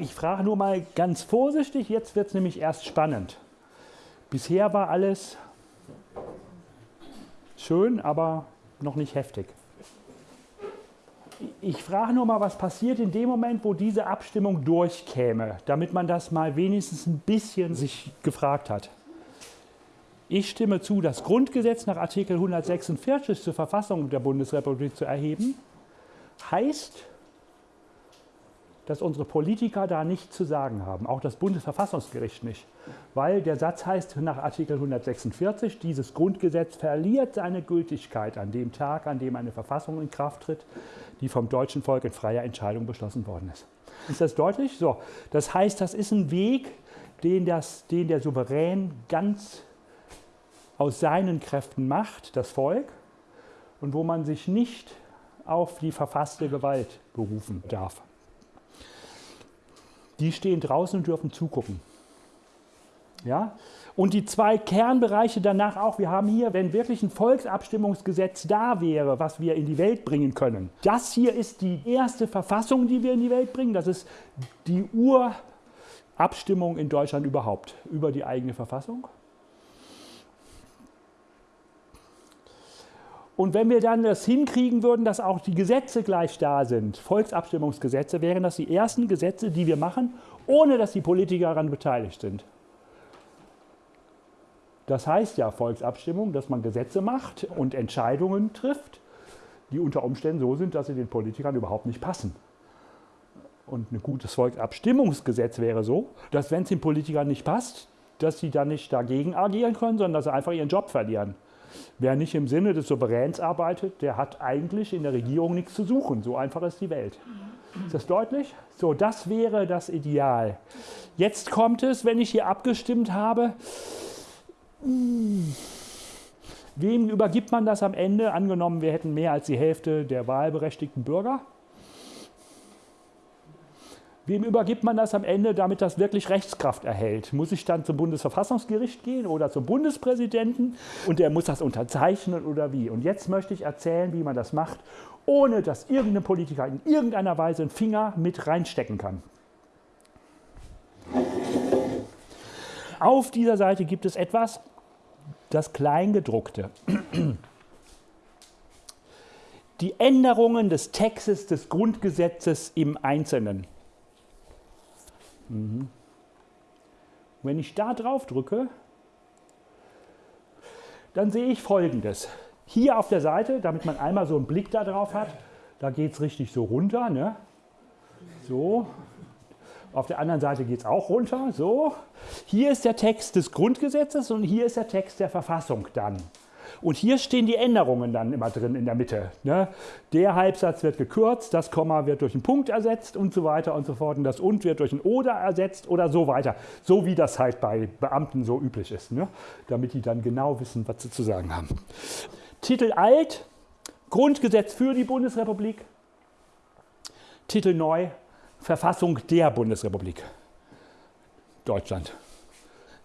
Ich frage nur mal ganz vorsichtig, jetzt wird es nämlich erst spannend. Bisher war alles schön, aber noch nicht heftig. Ich frage nur mal, was passiert in dem Moment, wo diese Abstimmung durchkäme, damit man das mal wenigstens ein bisschen sich gefragt hat. Ich stimme zu, das Grundgesetz nach Artikel 146 zur Verfassung der Bundesrepublik zu erheben, heißt, dass unsere Politiker da nichts zu sagen haben, auch das Bundesverfassungsgericht nicht, weil der Satz heißt nach Artikel 146, dieses Grundgesetz verliert seine Gültigkeit an dem Tag, an dem eine Verfassung in Kraft tritt, die vom deutschen Volk in freier Entscheidung beschlossen worden ist. Ist das deutlich? So, das heißt, das ist ein Weg, den, das, den der Souverän ganz aus seinen Kräften macht, das Volk, und wo man sich nicht auf die verfasste Gewalt berufen darf die stehen draußen und dürfen zugucken. Ja? Und die zwei Kernbereiche danach auch, wir haben hier, wenn wirklich ein Volksabstimmungsgesetz da wäre, was wir in die Welt bringen können. Das hier ist die erste Verfassung, die wir in die Welt bringen. Das ist die Urabstimmung in Deutschland überhaupt über die eigene Verfassung. Und wenn wir dann das hinkriegen würden, dass auch die Gesetze gleich da sind, Volksabstimmungsgesetze, wären das die ersten Gesetze, die wir machen, ohne dass die Politiker daran beteiligt sind. Das heißt ja Volksabstimmung, dass man Gesetze macht und Entscheidungen trifft, die unter Umständen so sind, dass sie den Politikern überhaupt nicht passen. Und ein gutes Volksabstimmungsgesetz wäre so, dass wenn es den Politikern nicht passt, dass sie dann nicht dagegen agieren können, sondern dass sie einfach ihren Job verlieren. Wer nicht im Sinne des Souveräns arbeitet, der hat eigentlich in der Regierung nichts zu suchen. So einfach ist die Welt. Ist das deutlich? So, das wäre das Ideal. Jetzt kommt es, wenn ich hier abgestimmt habe, hm, wem übergibt man das am Ende? Angenommen, wir hätten mehr als die Hälfte der wahlberechtigten Bürger. Wem übergibt man das am Ende, damit das wirklich Rechtskraft erhält? Muss ich dann zum Bundesverfassungsgericht gehen oder zum Bundespräsidenten und der muss das unterzeichnen oder wie? Und jetzt möchte ich erzählen, wie man das macht, ohne dass irgendein Politiker in irgendeiner Weise einen Finger mit reinstecken kann. Auf dieser Seite gibt es etwas, das Kleingedruckte. Die Änderungen des Textes des Grundgesetzes im Einzelnen. Mhm. Wenn ich da drauf drücke, dann sehe ich folgendes. Hier auf der Seite, damit man einmal so einen Blick da drauf hat, da geht es richtig so runter. Ne? So. Auf der anderen Seite geht es auch runter. So. Hier ist der Text des Grundgesetzes und hier ist der Text der Verfassung dann. Und hier stehen die Änderungen dann immer drin in der Mitte. Ne? Der Halbsatz wird gekürzt, das Komma wird durch einen Punkt ersetzt und so weiter und so fort. Und das und wird durch ein oder ersetzt oder so weiter. So wie das halt bei Beamten so üblich ist, ne? damit die dann genau wissen, was sie zu sagen haben. Titel alt, Grundgesetz für die Bundesrepublik. Titel neu, Verfassung der Bundesrepublik Deutschland.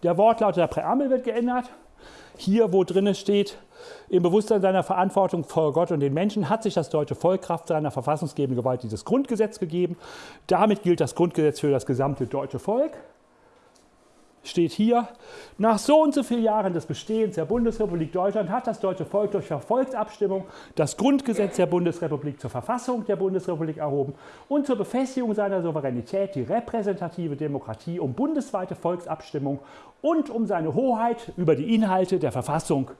Der Wortlaut der Präambel wird geändert. Hier, wo drin steht, im Bewusstsein seiner Verantwortung vor Gott und den Menschen hat sich das deutsche Volk Kraft seiner verfassungsgebenden Gewalt dieses Grundgesetz gegeben. Damit gilt das Grundgesetz für das gesamte deutsche Volk steht hier, nach so und so vielen Jahren des Bestehens der Bundesrepublik Deutschland hat das deutsche Volk durch Volksabstimmung das Grundgesetz der Bundesrepublik zur Verfassung der Bundesrepublik erhoben und zur Befestigung seiner Souveränität die repräsentative Demokratie um bundesweite Volksabstimmung und um seine Hoheit über die Inhalte der Verfassung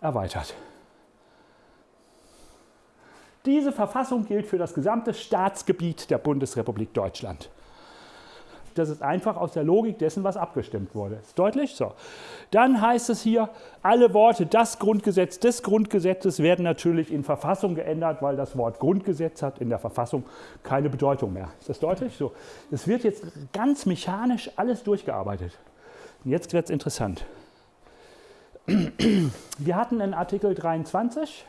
erweitert. Diese Verfassung gilt für das gesamte Staatsgebiet der Bundesrepublik Deutschland. Das ist einfach aus der Logik dessen, was abgestimmt wurde. Ist deutlich? So. Dann heißt es hier, alle Worte das Grundgesetz des Grundgesetzes werden natürlich in Verfassung geändert, weil das Wort Grundgesetz hat in der Verfassung keine Bedeutung mehr. Ist das deutlich? So. Es wird jetzt ganz mechanisch alles durchgearbeitet. Und jetzt wird es interessant. Wir hatten in Artikel 23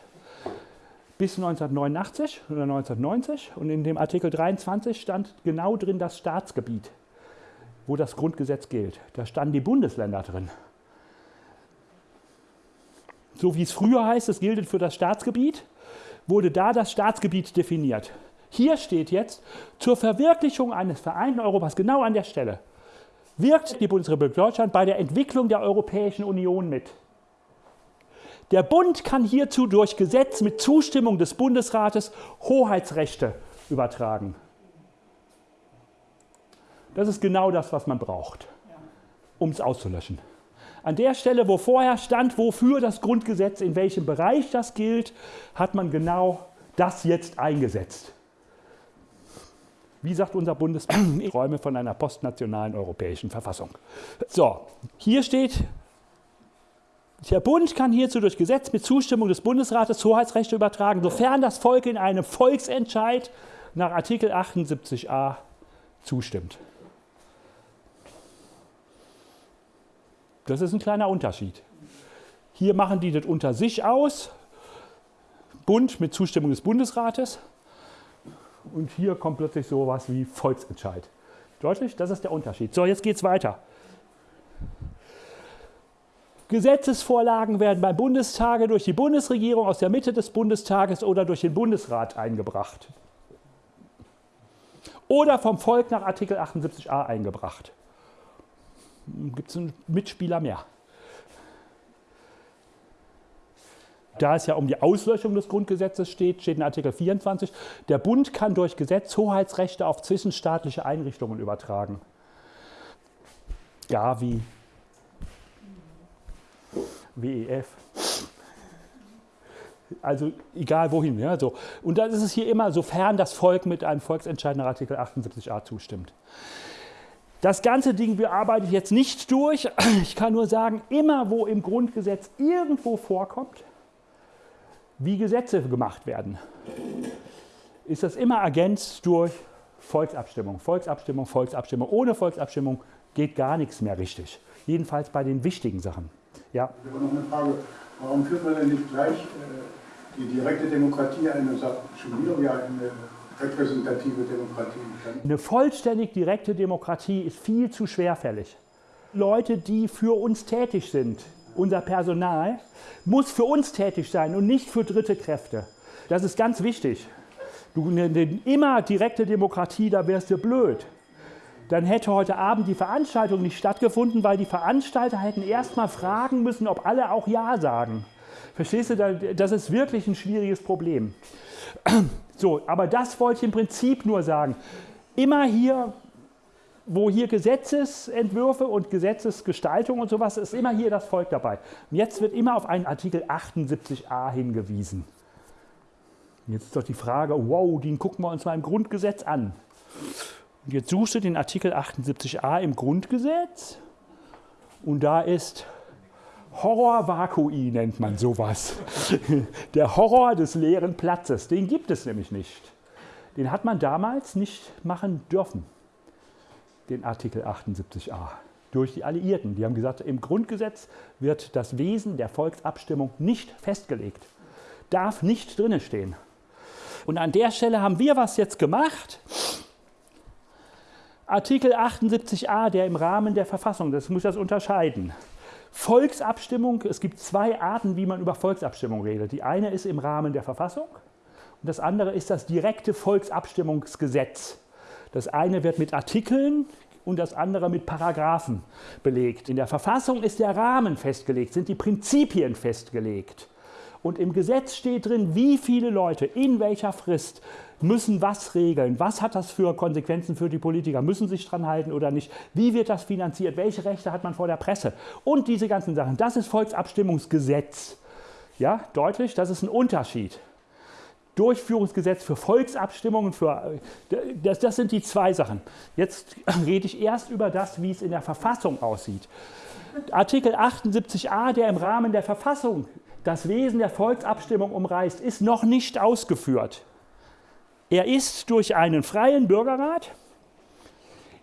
bis 1989 oder 1990 und in dem Artikel 23 stand genau drin das Staatsgebiet wo das Grundgesetz gilt. Da standen die Bundesländer drin. So wie es früher heißt, es gilt für das Staatsgebiet, wurde da das Staatsgebiet definiert. Hier steht jetzt, zur Verwirklichung eines vereinten Europas, genau an der Stelle, wirkt die Bundesrepublik Deutschland bei der Entwicklung der Europäischen Union mit. Der Bund kann hierzu durch Gesetz mit Zustimmung des Bundesrates Hoheitsrechte übertragen. Das ist genau das, was man braucht, um es auszulöschen. An der Stelle, wo vorher stand, wofür das Grundgesetz, in welchem Bereich das gilt, hat man genau das jetzt eingesetzt. Wie sagt unser Bundesbank, Räume von einer postnationalen europäischen Verfassung. So, hier steht, der Bund kann hierzu durch Gesetz mit Zustimmung des Bundesrates Hoheitsrechte übertragen, sofern das Volk in einem Volksentscheid nach Artikel 78a zustimmt. Das ist ein kleiner Unterschied. Hier machen die das unter sich aus, Bund mit Zustimmung des Bundesrates. Und hier kommt plötzlich sowas wie Volksentscheid. Deutlich? Das ist der Unterschied. So, jetzt geht es weiter. Gesetzesvorlagen werden beim Bundestage durch die Bundesregierung aus der Mitte des Bundestages oder durch den Bundesrat eingebracht. Oder vom Volk nach Artikel 78a eingebracht. Gibt es einen Mitspieler mehr. Da es ja um die Auslöschung des Grundgesetzes steht, steht in Artikel 24, der Bund kann durch Gesetz Hoheitsrechte auf zwischenstaatliche Einrichtungen übertragen. Gavi, WEF. Also egal wohin. Ja, so. Und dann ist es hier immer, sofern das Volk mit einem Volksentscheid nach Artikel 78a zustimmt. Das ganze Ding bearbeite ich jetzt nicht durch. Ich kann nur sagen, immer wo im Grundgesetz irgendwo vorkommt, wie Gesetze gemacht werden, ist das immer ergänzt durch Volksabstimmung. Volksabstimmung, Volksabstimmung. Ohne Volksabstimmung geht gar nichts mehr richtig. Jedenfalls bei den wichtigen Sachen. Ja. Ich habe noch eine Frage. Warum führt man denn nicht gleich äh, die direkte Demokratie ein und sagt schon wieder, ja, eine repräsentative Demokratie? Eine vollständig direkte Demokratie ist viel zu schwerfällig. Leute, die für uns tätig sind, unser Personal, muss für uns tätig sein und nicht für dritte Kräfte. Das ist ganz wichtig. Du, immer direkte Demokratie, da wärst du blöd dann hätte heute Abend die Veranstaltung nicht stattgefunden, weil die Veranstalter hätten erst mal fragen müssen, ob alle auch Ja sagen. Verstehst du, das ist wirklich ein schwieriges Problem. So, aber das wollte ich im Prinzip nur sagen. Immer hier, wo hier Gesetzesentwürfe und Gesetzesgestaltung und sowas, ist immer hier das Volk dabei. Und jetzt wird immer auf einen Artikel 78a hingewiesen. Jetzt ist doch die Frage, wow, den gucken wir uns mal im Grundgesetz an. Und jetzt suchst du den Artikel 78a im Grundgesetz und da ist Horror Vakui nennt man sowas. Der Horror des leeren Platzes, den gibt es nämlich nicht. Den hat man damals nicht machen dürfen, den Artikel 78a, durch die Alliierten. Die haben gesagt, im Grundgesetz wird das Wesen der Volksabstimmung nicht festgelegt, darf nicht drinne stehen. Und an der Stelle haben wir was jetzt gemacht. Artikel 78a, der im Rahmen der Verfassung, das muss das unterscheiden. Volksabstimmung, es gibt zwei Arten, wie man über Volksabstimmung redet. Die eine ist im Rahmen der Verfassung und das andere ist das direkte Volksabstimmungsgesetz. Das eine wird mit Artikeln und das andere mit Paragraphen belegt. In der Verfassung ist der Rahmen festgelegt, sind die Prinzipien festgelegt. Und im Gesetz steht drin, wie viele Leute in welcher Frist müssen was regeln. Was hat das für Konsequenzen für die Politiker? Müssen sich dran halten oder nicht? Wie wird das finanziert? Welche Rechte hat man vor der Presse? Und diese ganzen Sachen. Das ist Volksabstimmungsgesetz. Ja, deutlich, das ist ein Unterschied. Durchführungsgesetz für Volksabstimmungen, für, das, das sind die zwei Sachen. Jetzt rede ich erst über das, wie es in der Verfassung aussieht. Artikel 78a, der im Rahmen der Verfassung das Wesen der Volksabstimmung umreißt, ist noch nicht ausgeführt. Er ist durch einen freien Bürgerrat,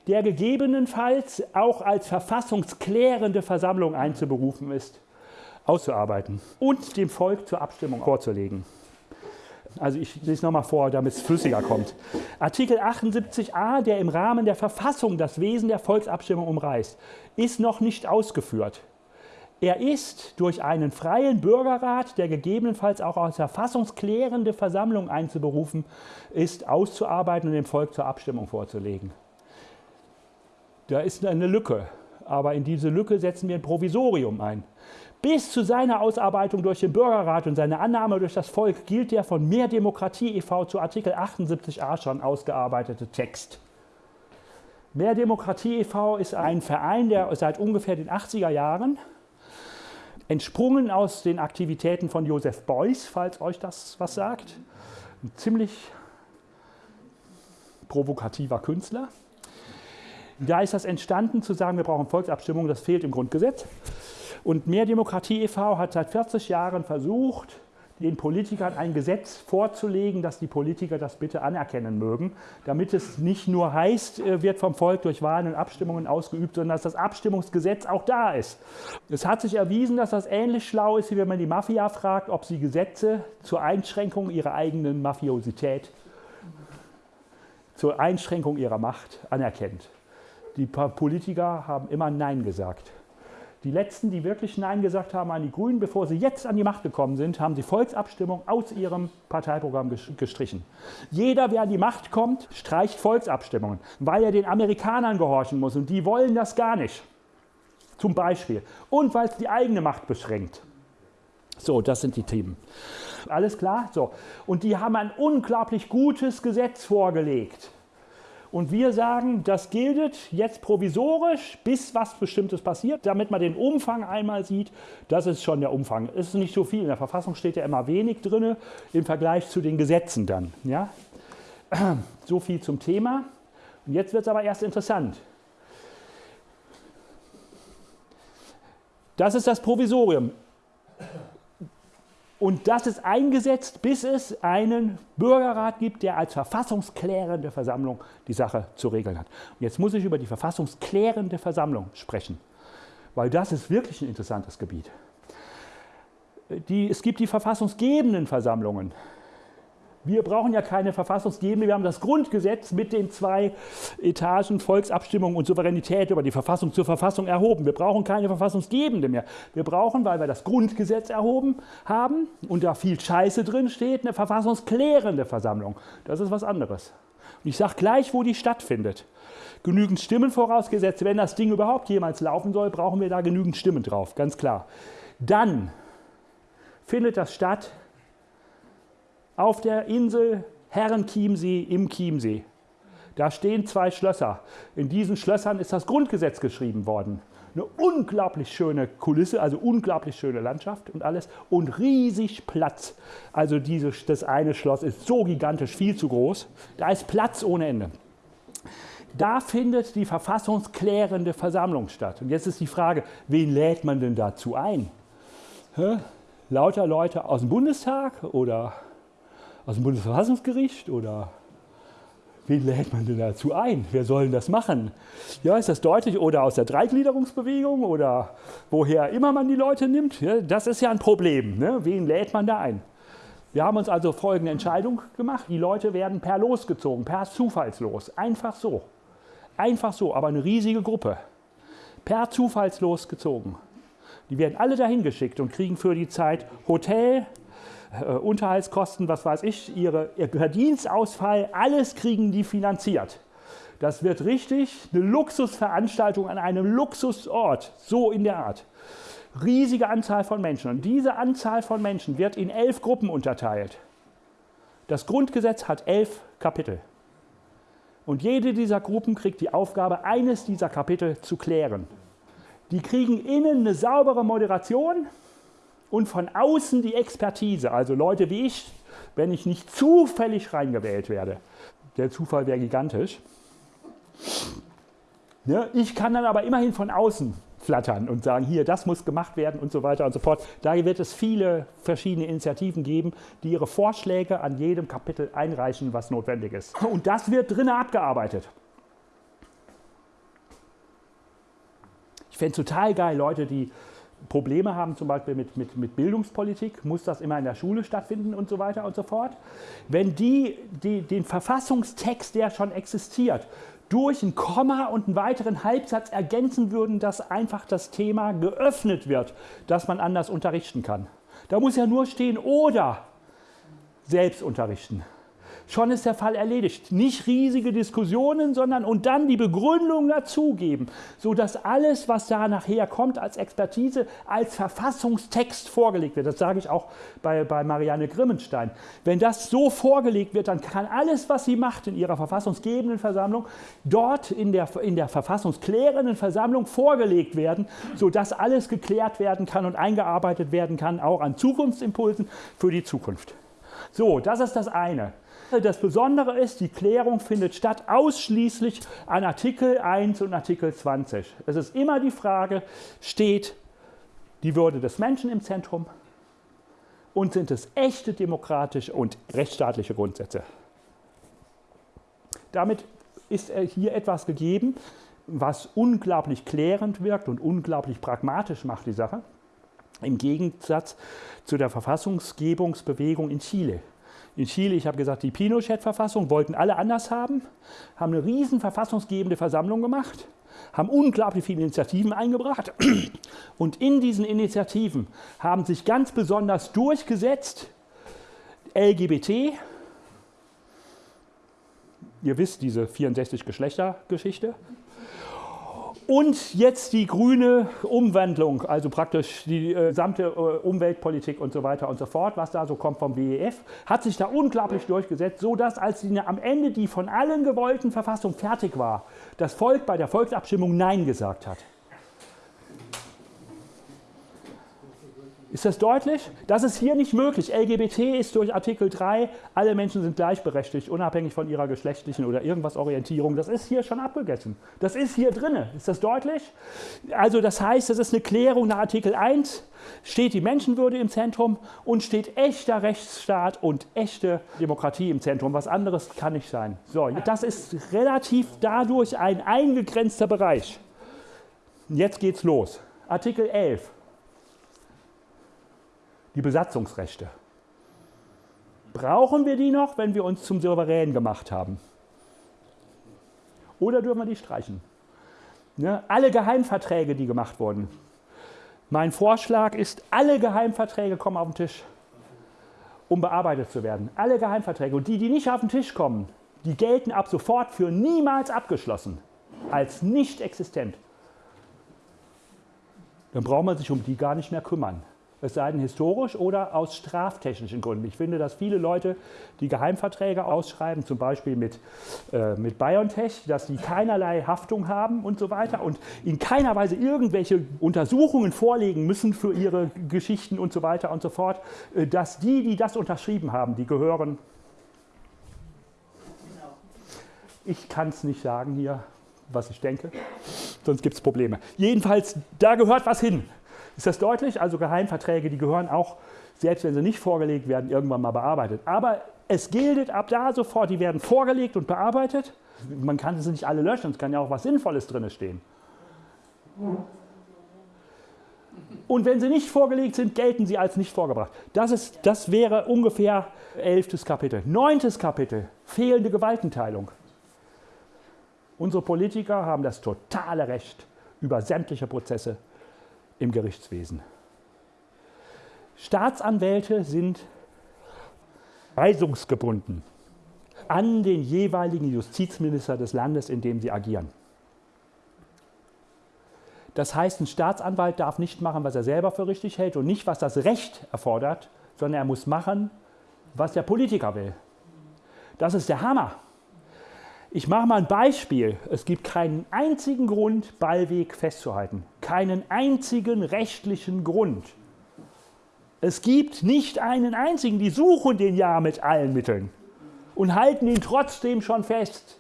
der gegebenenfalls auch als verfassungsklärende Versammlung einzuberufen ist, auszuarbeiten und dem Volk zur Abstimmung vorzulegen. Also ich lese nochmal vor, damit es flüssiger kommt. Artikel 78a, der im Rahmen der Verfassung das Wesen der Volksabstimmung umreißt, ist noch nicht ausgeführt. Er ist durch einen freien Bürgerrat, der gegebenenfalls auch als verfassungsklärende Versammlung einzuberufen ist, auszuarbeiten und dem Volk zur Abstimmung vorzulegen. Da ist eine Lücke, aber in diese Lücke setzen wir ein Provisorium ein. Bis zu seiner Ausarbeitung durch den Bürgerrat und seine Annahme durch das Volk gilt der von Mehr Demokratie e.V. zu Artikel 78a schon ausgearbeitete Text. Mehr Demokratie e.V. ist ein Verein, der seit ungefähr den 80er Jahren entsprungen aus den Aktivitäten von Joseph Beuys, falls euch das was sagt. Ein ziemlich provokativer Künstler. Da ist das entstanden, zu sagen, wir brauchen Volksabstimmung, das fehlt im Grundgesetz. Und Mehr Demokratie e.V. hat seit 40 Jahren versucht, den Politikern ein Gesetz vorzulegen, dass die Politiker das bitte anerkennen mögen, damit es nicht nur heißt, äh, wird vom Volk durch Wahlen und Abstimmungen ausgeübt, sondern dass das Abstimmungsgesetz auch da ist. Es hat sich erwiesen, dass das ähnlich schlau ist, wie wenn man die Mafia fragt, ob sie Gesetze zur Einschränkung ihrer eigenen Mafiosität, zur Einschränkung ihrer Macht anerkennt. Die Politiker haben immer Nein gesagt. Die letzten, die wirklich Nein gesagt haben an die Grünen, bevor sie jetzt an die Macht gekommen sind, haben die Volksabstimmung aus ihrem Parteiprogramm gestrichen. Jeder, wer an die Macht kommt, streicht Volksabstimmungen, weil er den Amerikanern gehorchen muss und die wollen das gar nicht. Zum Beispiel. Und weil es die eigene Macht beschränkt. So, das sind die Themen. Alles klar? So. Und die haben ein unglaublich gutes Gesetz vorgelegt. Und wir sagen, das gilt jetzt provisorisch, bis was Bestimmtes passiert, damit man den Umfang einmal sieht. Das ist schon der Umfang. Es ist nicht so viel. In der Verfassung steht ja immer wenig drin im Vergleich zu den Gesetzen dann. Ja? So viel zum Thema. Und jetzt wird es aber erst interessant. Das ist das Provisorium. Und das ist eingesetzt, bis es einen Bürgerrat gibt, der als verfassungsklärende Versammlung die Sache zu regeln hat. Und jetzt muss ich über die verfassungsklärende Versammlung sprechen, weil das ist wirklich ein interessantes Gebiet. Die, es gibt die verfassungsgebenden Versammlungen. Wir brauchen ja keine Verfassungsgebende, wir haben das Grundgesetz mit den zwei Etagen Volksabstimmung und Souveränität über die Verfassung zur Verfassung erhoben. Wir brauchen keine Verfassungsgebende mehr. Wir brauchen, weil wir das Grundgesetz erhoben haben und da viel Scheiße drin steht, eine verfassungsklärende Versammlung. Das ist was anderes. Und ich sage gleich, wo die stattfindet. Genügend Stimmen vorausgesetzt, wenn das Ding überhaupt jemals laufen soll, brauchen wir da genügend Stimmen drauf, ganz klar. Dann findet das statt auf der Insel Herrenchiemsee im Chiemsee. Da stehen zwei Schlösser. In diesen Schlössern ist das Grundgesetz geschrieben worden. Eine unglaublich schöne Kulisse, also unglaublich schöne Landschaft und alles und riesig Platz. Also diese, das eine Schloss ist so gigantisch, viel zu groß. Da ist Platz ohne Ende. Da findet die verfassungsklärende Versammlung statt. Und jetzt ist die Frage, wen lädt man denn dazu ein? Hä? Lauter Leute aus dem Bundestag oder aus dem Bundesverfassungsgericht oder wen lädt man denn dazu ein? Wer soll denn das machen? Ja, ist das deutlich? Oder aus der Dreigliederungsbewegung oder woher immer man die Leute nimmt? Ja, das ist ja ein Problem. Ne? Wen lädt man da ein? Wir haben uns also folgende Entscheidung gemacht. Die Leute werden per Los gezogen, per Zufallslos. Einfach so. Einfach so, aber eine riesige Gruppe. Per Zufallslos gezogen. Die werden alle dahin geschickt und kriegen für die Zeit Hotel, äh, Unterhaltskosten, was weiß ich, ihre, ihr Verdienstausfall, alles kriegen die finanziert. Das wird richtig eine Luxusveranstaltung an einem Luxusort, so in der Art. Riesige Anzahl von Menschen. Und diese Anzahl von Menschen wird in elf Gruppen unterteilt. Das Grundgesetz hat elf Kapitel. Und jede dieser Gruppen kriegt die Aufgabe, eines dieser Kapitel zu klären. Die kriegen innen eine saubere Moderation, und von außen die Expertise, also Leute wie ich, wenn ich nicht zufällig reingewählt werde. Der Zufall wäre gigantisch. Ja, ich kann dann aber immerhin von außen flattern und sagen, hier, das muss gemacht werden und so weiter und so fort. Da wird es viele verschiedene Initiativen geben, die ihre Vorschläge an jedem Kapitel einreichen, was notwendig ist. Und das wird drinnen abgearbeitet. Ich fände es total geil, Leute, die Probleme haben, zum Beispiel mit, mit, mit Bildungspolitik, muss das immer in der Schule stattfinden und so weiter und so fort. Wenn die, die den Verfassungstext, der schon existiert, durch ein Komma und einen weiteren Halbsatz ergänzen würden, dass einfach das Thema geöffnet wird, dass man anders unterrichten kann. Da muss ja nur stehen oder selbst unterrichten schon ist der Fall erledigt. Nicht riesige Diskussionen, sondern und dann die Begründung dazugeben, sodass alles, was da nachher kommt als Expertise, als Verfassungstext vorgelegt wird. Das sage ich auch bei, bei Marianne Grimmenstein. Wenn das so vorgelegt wird, dann kann alles, was sie macht in ihrer verfassungsgebenden Versammlung, dort in der, in der verfassungsklärenden Versammlung vorgelegt werden, sodass alles geklärt werden kann und eingearbeitet werden kann, auch an Zukunftsimpulsen für die Zukunft. So, das ist das eine. Das Besondere ist, die Klärung findet statt ausschließlich an Artikel 1 und Artikel 20. Es ist immer die Frage, steht die Würde des Menschen im Zentrum und sind es echte demokratische und rechtsstaatliche Grundsätze? Damit ist hier etwas gegeben, was unglaublich klärend wirkt und unglaublich pragmatisch macht die Sache, im Gegensatz zu der Verfassungsgebungsbewegung in Chile in Chile, ich habe gesagt, die Pinochet-Verfassung wollten alle anders haben, haben eine riesen verfassungsgebende Versammlung gemacht, haben unglaublich viele Initiativen eingebracht. Und in diesen Initiativen haben sich ganz besonders durchgesetzt LGBT, ihr wisst diese 64 Geschlechtergeschichte, und jetzt die grüne Umwandlung, also praktisch die äh, gesamte äh, Umweltpolitik und so weiter und so fort, was da so kommt vom WEF, hat sich da unglaublich durchgesetzt, sodass als die, am Ende die von allen gewollten Verfassung fertig war, das Volk bei der Volksabstimmung Nein gesagt hat. Ist das deutlich? Das ist hier nicht möglich. LGBT ist durch Artikel 3, alle Menschen sind gleichberechtigt, unabhängig von ihrer geschlechtlichen oder irgendwas Orientierung. Das ist hier schon abgegessen. Das ist hier drin. Ist das deutlich? Also das heißt, das ist eine Klärung nach Artikel 1, steht die Menschenwürde im Zentrum und steht echter Rechtsstaat und echte Demokratie im Zentrum. Was anderes kann nicht sein. So, das ist relativ dadurch ein eingegrenzter Bereich. Jetzt geht's los. Artikel 11 die Besatzungsrechte. Brauchen wir die noch, wenn wir uns zum Souverän gemacht haben? Oder dürfen wir die streichen? Ne? Alle Geheimverträge, die gemacht wurden. Mein Vorschlag ist, alle Geheimverträge kommen auf den Tisch, um bearbeitet zu werden. Alle Geheimverträge. Und die, die nicht auf den Tisch kommen, die gelten ab sofort für niemals abgeschlossen, als nicht existent. Dann braucht man sich um die gar nicht mehr kümmern es sei denn historisch oder aus straftechnischen Gründen. Ich finde, dass viele Leute, die Geheimverträge ausschreiben, zum Beispiel mit, äh, mit BioNTech, dass die keinerlei Haftung haben und so weiter und in keiner Weise irgendwelche Untersuchungen vorlegen müssen für ihre Geschichten und so weiter und so fort, äh, dass die, die das unterschrieben haben, die gehören. Ich kann es nicht sagen hier, was ich denke, sonst gibt es Probleme. Jedenfalls, da gehört was hin. Ist das deutlich? Also Geheimverträge, die gehören auch, selbst wenn sie nicht vorgelegt werden, irgendwann mal bearbeitet. Aber es gilt ab da sofort, die werden vorgelegt und bearbeitet. Man kann sie nicht alle löschen, es kann ja auch was Sinnvolles drin stehen. Und wenn sie nicht vorgelegt sind, gelten sie als nicht vorgebracht. Das, ist, das wäre ungefähr elftes Kapitel. Neuntes Kapitel, fehlende Gewaltenteilung. Unsere Politiker haben das totale Recht über sämtliche Prozesse im Gerichtswesen. Staatsanwälte sind weisungsgebunden an den jeweiligen Justizminister des Landes, in dem sie agieren. Das heißt, ein Staatsanwalt darf nicht machen, was er selber für richtig hält und nicht, was das Recht erfordert, sondern er muss machen, was der Politiker will. Das ist der Hammer. Ich mache mal ein Beispiel. Es gibt keinen einzigen Grund, Ballweg festzuhalten. Keinen einzigen rechtlichen Grund. Es gibt nicht einen einzigen, die suchen den ja mit allen Mitteln und halten ihn trotzdem schon fest.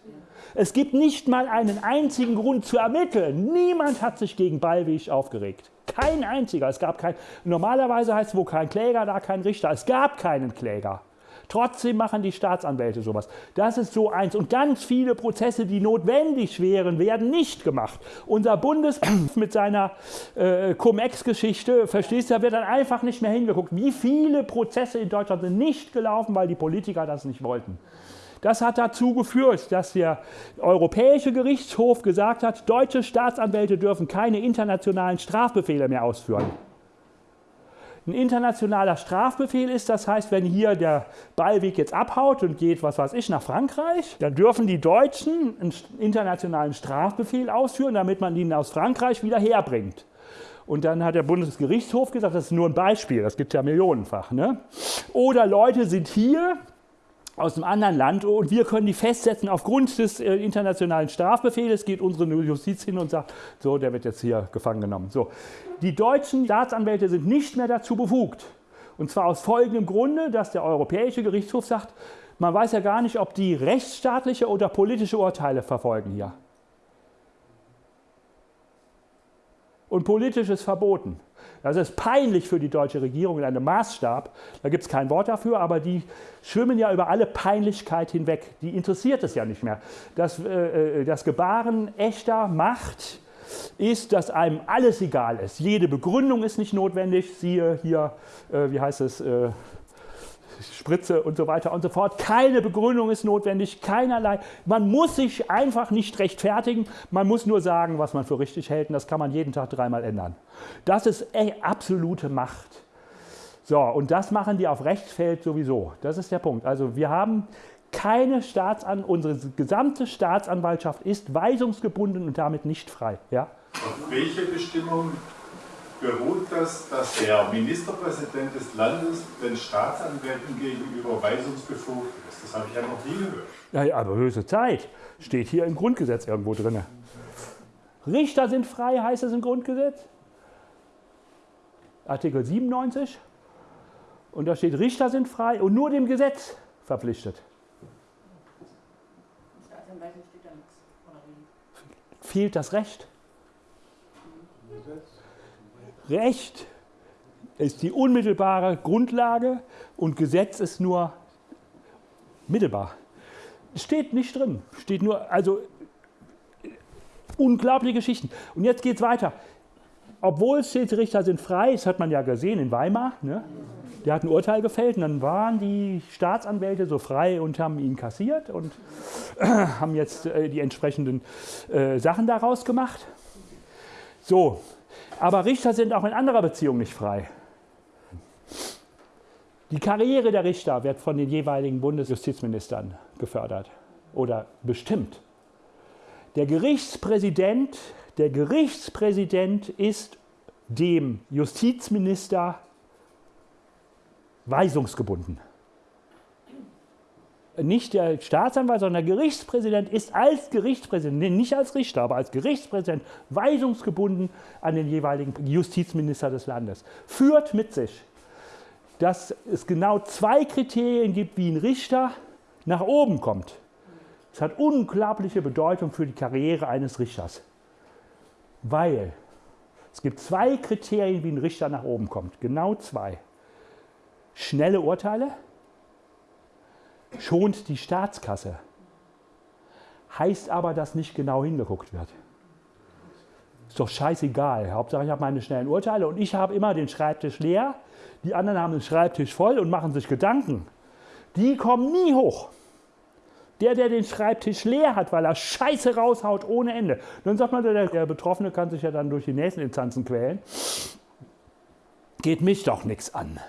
Es gibt nicht mal einen einzigen Grund zu ermitteln. Niemand hat sich gegen Ballweg aufgeregt. Kein einziger. Es gab kein, normalerweise heißt es, wo kein Kläger, da kein Richter. Es gab keinen Kläger. Trotzdem machen die Staatsanwälte sowas. Das ist so eins. Und ganz viele Prozesse, die notwendig wären, werden nicht gemacht. Unser Bundes mit seiner äh, Cum-Ex-Geschichte, verstehst du, da wird dann einfach nicht mehr hingeguckt. Wie viele Prozesse in Deutschland sind nicht gelaufen, weil die Politiker das nicht wollten. Das hat dazu geführt, dass der Europäische Gerichtshof gesagt hat, deutsche Staatsanwälte dürfen keine internationalen Strafbefehle mehr ausführen. Ein internationaler Strafbefehl ist, das heißt, wenn hier der Ballweg jetzt abhaut und geht, was weiß ich, nach Frankreich, dann dürfen die Deutschen einen internationalen Strafbefehl ausführen, damit man ihn aus Frankreich wieder herbringt. Und dann hat der Bundesgerichtshof gesagt, das ist nur ein Beispiel, das gibt es ja millionenfach. Ne? Oder Leute sind hier, aus einem anderen Land und wir können die festsetzen aufgrund des äh, internationalen Strafbefehls, geht unsere Justiz hin und sagt, so, der wird jetzt hier gefangen genommen. So. Die deutschen Staatsanwälte sind nicht mehr dazu befugt. Und zwar aus folgendem Grunde, dass der Europäische Gerichtshof sagt, man weiß ja gar nicht, ob die rechtsstaatliche oder politische Urteile verfolgen hier. Und politisch ist verboten. Das ist peinlich für die deutsche Regierung in einem Maßstab. Da gibt es kein Wort dafür, aber die schwimmen ja über alle Peinlichkeit hinweg. Die interessiert es ja nicht mehr. Das, äh, äh, das Gebaren echter Macht ist, dass einem alles egal ist. Jede Begründung ist nicht notwendig. Siehe hier, äh, wie heißt es, äh, Spritze und so weiter und so fort. Keine Begründung ist notwendig, keinerlei. Man muss sich einfach nicht rechtfertigen, man muss nur sagen, was man für richtig hält und das kann man jeden Tag dreimal ändern. Das ist absolute Macht. So, und das machen die auf Rechtsfeld sowieso. Das ist der Punkt. Also wir haben keine Staatsan unsere gesamte Staatsanwaltschaft ist weisungsgebunden und damit nicht frei. Ja? Auf welche Bestimmung beruht das, dass der Ministerpräsident des Landes den Staatsanwälten gegenüber weisungsbefugt ist. Das habe ich ja noch nie gehört. Ja, ja, aber höchste Zeit. Steht hier im Grundgesetz irgendwo drin. Richter sind frei, heißt es im Grundgesetz. Artikel 97. Und da steht, Richter sind frei und nur dem Gesetz verpflichtet. Fehlt das Recht? Recht ist die unmittelbare Grundlage und Gesetz ist nur mittelbar. Steht nicht drin. Steht nur, also unglaubliche Geschichten. Und jetzt geht es weiter. Obwohl Schiedsrichter sind frei, das hat man ja gesehen in Weimar, ne? der hat ein Urteil gefällt und dann waren die Staatsanwälte so frei und haben ihn kassiert und äh, haben jetzt äh, die entsprechenden äh, Sachen daraus gemacht. So, aber Richter sind auch in anderer Beziehung nicht frei. Die Karriere der Richter wird von den jeweiligen Bundesjustizministern gefördert oder bestimmt. Der Gerichtspräsident, der Gerichtspräsident ist dem Justizminister weisungsgebunden nicht der Staatsanwalt, sondern der Gerichtspräsident ist als Gerichtspräsident, nicht als Richter, aber als Gerichtspräsident weisungsgebunden an den jeweiligen Justizminister des Landes. Führt mit sich, dass es genau zwei Kriterien gibt, wie ein Richter nach oben kommt. Es hat unglaubliche Bedeutung für die Karriere eines Richters, weil es gibt zwei Kriterien, wie ein Richter nach oben kommt. Genau zwei. Schnelle Urteile schont die Staatskasse. Heißt aber, dass nicht genau hingeguckt wird. Ist doch scheißegal. Hauptsache, ich habe meine schnellen Urteile und ich habe immer den Schreibtisch leer. Die anderen haben den Schreibtisch voll und machen sich Gedanken. Die kommen nie hoch. Der, der den Schreibtisch leer hat, weil er Scheiße raushaut ohne Ende. Dann sagt man, der, der Betroffene kann sich ja dann durch die nächsten Instanzen quälen. Geht mich doch nichts an.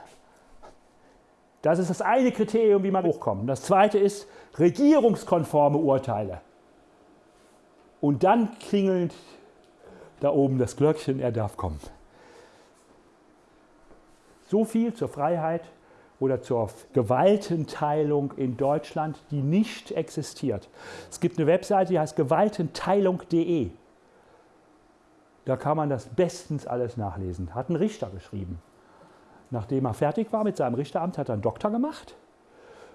Das ist das eine Kriterium, wie man hochkommt. Das zweite ist regierungskonforme Urteile. Und dann klingelt da oben das Glöckchen, er darf kommen. So viel zur Freiheit oder zur Gewaltenteilung in Deutschland, die nicht existiert. Es gibt eine Webseite, die heißt gewaltenteilung.de. Da kann man das bestens alles nachlesen. Hat ein Richter geschrieben. Nachdem er fertig war mit seinem Richteramt, hat er einen Doktor gemacht.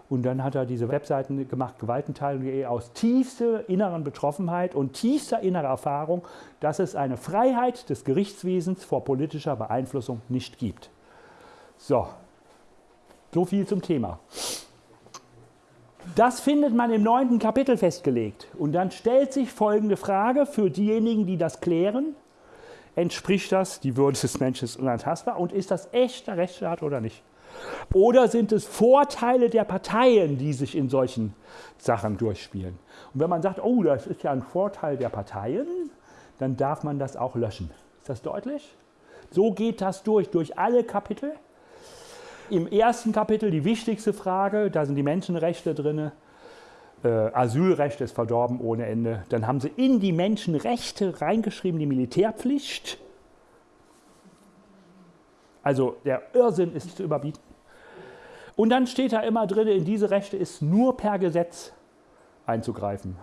Und dann hat er diese Webseiten gemacht, Gewaltenteilung.de, aus tiefster inneren Betroffenheit und tiefster innerer Erfahrung, dass es eine Freiheit des Gerichtswesens vor politischer Beeinflussung nicht gibt. So, so viel zum Thema. Das findet man im neunten Kapitel festgelegt. Und dann stellt sich folgende Frage für diejenigen, die das klären. Entspricht das die Würde des Menschen unantastbar und ist das echter Rechtsstaat oder nicht? Oder sind es Vorteile der Parteien, die sich in solchen Sachen durchspielen? Und wenn man sagt, oh, das ist ja ein Vorteil der Parteien, dann darf man das auch löschen. Ist das deutlich? So geht das durch, durch alle Kapitel. Im ersten Kapitel die wichtigste Frage, da sind die Menschenrechte drin. Äh, Asylrecht ist verdorben ohne Ende. Dann haben sie in die Menschenrechte reingeschrieben die Militärpflicht. Also der Irrsinn ist zu überbieten. Und dann steht da immer drin, in diese Rechte ist nur per Gesetz einzugreifen.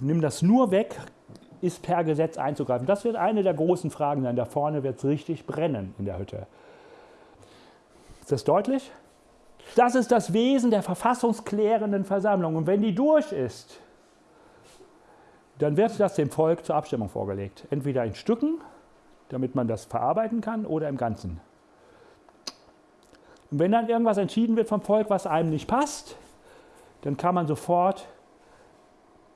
Nimm das nur weg, ist per Gesetz einzugreifen. Das wird eine der großen Fragen sein. Da vorne wird es richtig brennen in der Hütte. Ist das deutlich? Das ist das Wesen der verfassungsklärenden Versammlung. Und wenn die durch ist, dann wird das dem Volk zur Abstimmung vorgelegt. Entweder in Stücken, damit man das verarbeiten kann, oder im Ganzen. Und wenn dann irgendwas entschieden wird vom Volk, was einem nicht passt, dann kann man sofort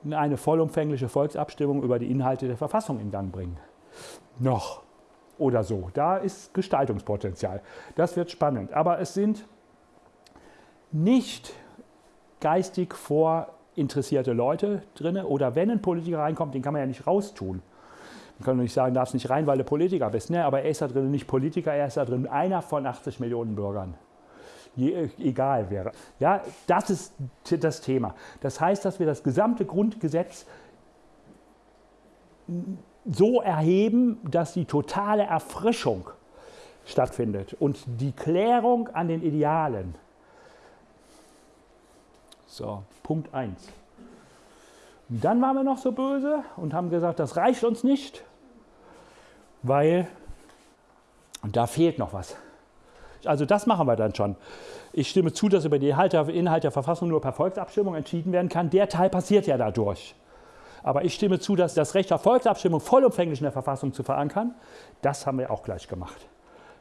eine vollumfängliche Volksabstimmung über die Inhalte der Verfassung in Gang bringen. Noch oder so. Da ist Gestaltungspotenzial. Das wird spannend. Aber es sind nicht geistig vorinteressierte Leute drin. Oder wenn ein Politiker reinkommt, den kann man ja nicht raustun. Man kann nicht sagen, darfst nicht rein, weil du Politiker bist. Ne? Aber er ist da drin nicht Politiker, er ist da drin einer von 80 Millionen Bürgern. Je, egal wäre. Ja, das ist das Thema. Das heißt, dass wir das gesamte Grundgesetz so erheben, dass die totale Erfrischung stattfindet und die Klärung an den Idealen. So, Punkt 1. Dann waren wir noch so böse und haben gesagt, das reicht uns nicht, weil da fehlt noch was. Also das machen wir dann schon. Ich stimme zu, dass über den Inhalt der Verfassung nur per Volksabstimmung entschieden werden kann. Der Teil passiert ja dadurch. Aber ich stimme zu, dass das Recht auf Volksabstimmung vollumfänglich in der Verfassung zu verankern, das haben wir auch gleich gemacht.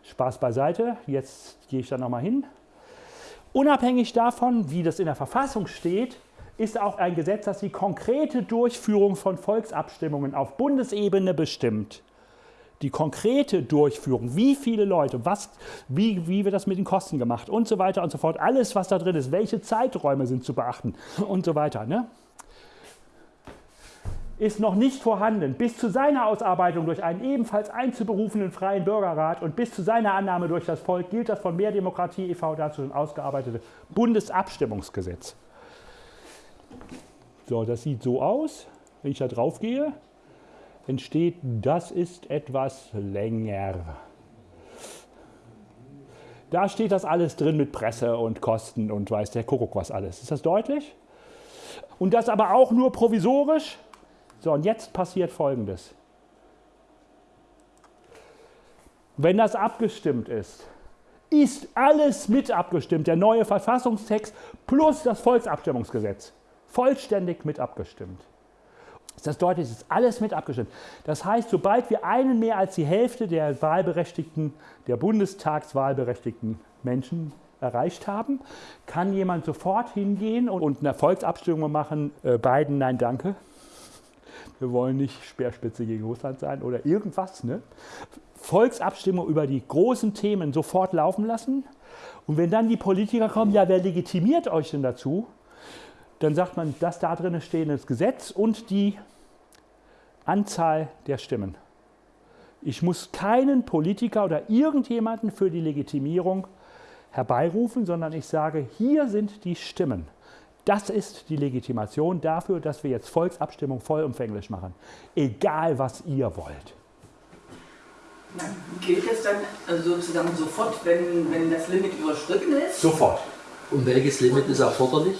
Spaß beiseite, jetzt gehe ich da nochmal hin. Unabhängig davon, wie das in der Verfassung steht, ist auch ein Gesetz, das die konkrete Durchführung von Volksabstimmungen auf Bundesebene bestimmt. Die konkrete Durchführung, wie viele Leute, was, wie, wie wird das mit den Kosten gemacht und so weiter und so fort. Alles, was da drin ist, welche Zeiträume sind zu beachten und so weiter. Ne? Ist noch nicht vorhanden. Bis zu seiner Ausarbeitung durch einen ebenfalls einzuberufenen freien Bürgerrat und bis zu seiner Annahme durch das Volk gilt das von Mehr Demokratie e.V. dazu ausgearbeitete Bundesabstimmungsgesetz. So, das sieht so aus. Wenn ich da drauf gehe, entsteht, das ist etwas länger. Da steht das alles drin mit Presse und Kosten und weiß der Kuckuck was alles. Ist das deutlich? Und das aber auch nur provisorisch so, und jetzt passiert Folgendes. Wenn das abgestimmt ist, ist alles mit abgestimmt, der neue Verfassungstext plus das Volksabstimmungsgesetz. Vollständig mit abgestimmt. Das deutlich? Ist alles mit abgestimmt. Das heißt, sobald wir einen mehr als die Hälfte der Wahlberechtigten, der Bundestagswahlberechtigten Menschen erreicht haben, kann jemand sofort hingehen und eine Volksabstimmung machen, äh, Biden, nein, danke wir wollen nicht Speerspitze gegen Russland sein oder irgendwas. Ne? Volksabstimmung über die großen Themen sofort laufen lassen. Und wenn dann die Politiker kommen, ja, wer legitimiert euch denn dazu? Dann sagt man, das da drin stehendes Gesetz und die Anzahl der Stimmen. Ich muss keinen Politiker oder irgendjemanden für die Legitimierung herbeirufen, sondern ich sage, hier sind die Stimmen. Das ist die Legitimation dafür, dass wir jetzt Volksabstimmung vollumfänglich machen. Egal, was ihr wollt. Gilt es dann also sozusagen sofort, wenn, wenn das Limit überschritten ist? Sofort. Und welches Limit ist erforderlich?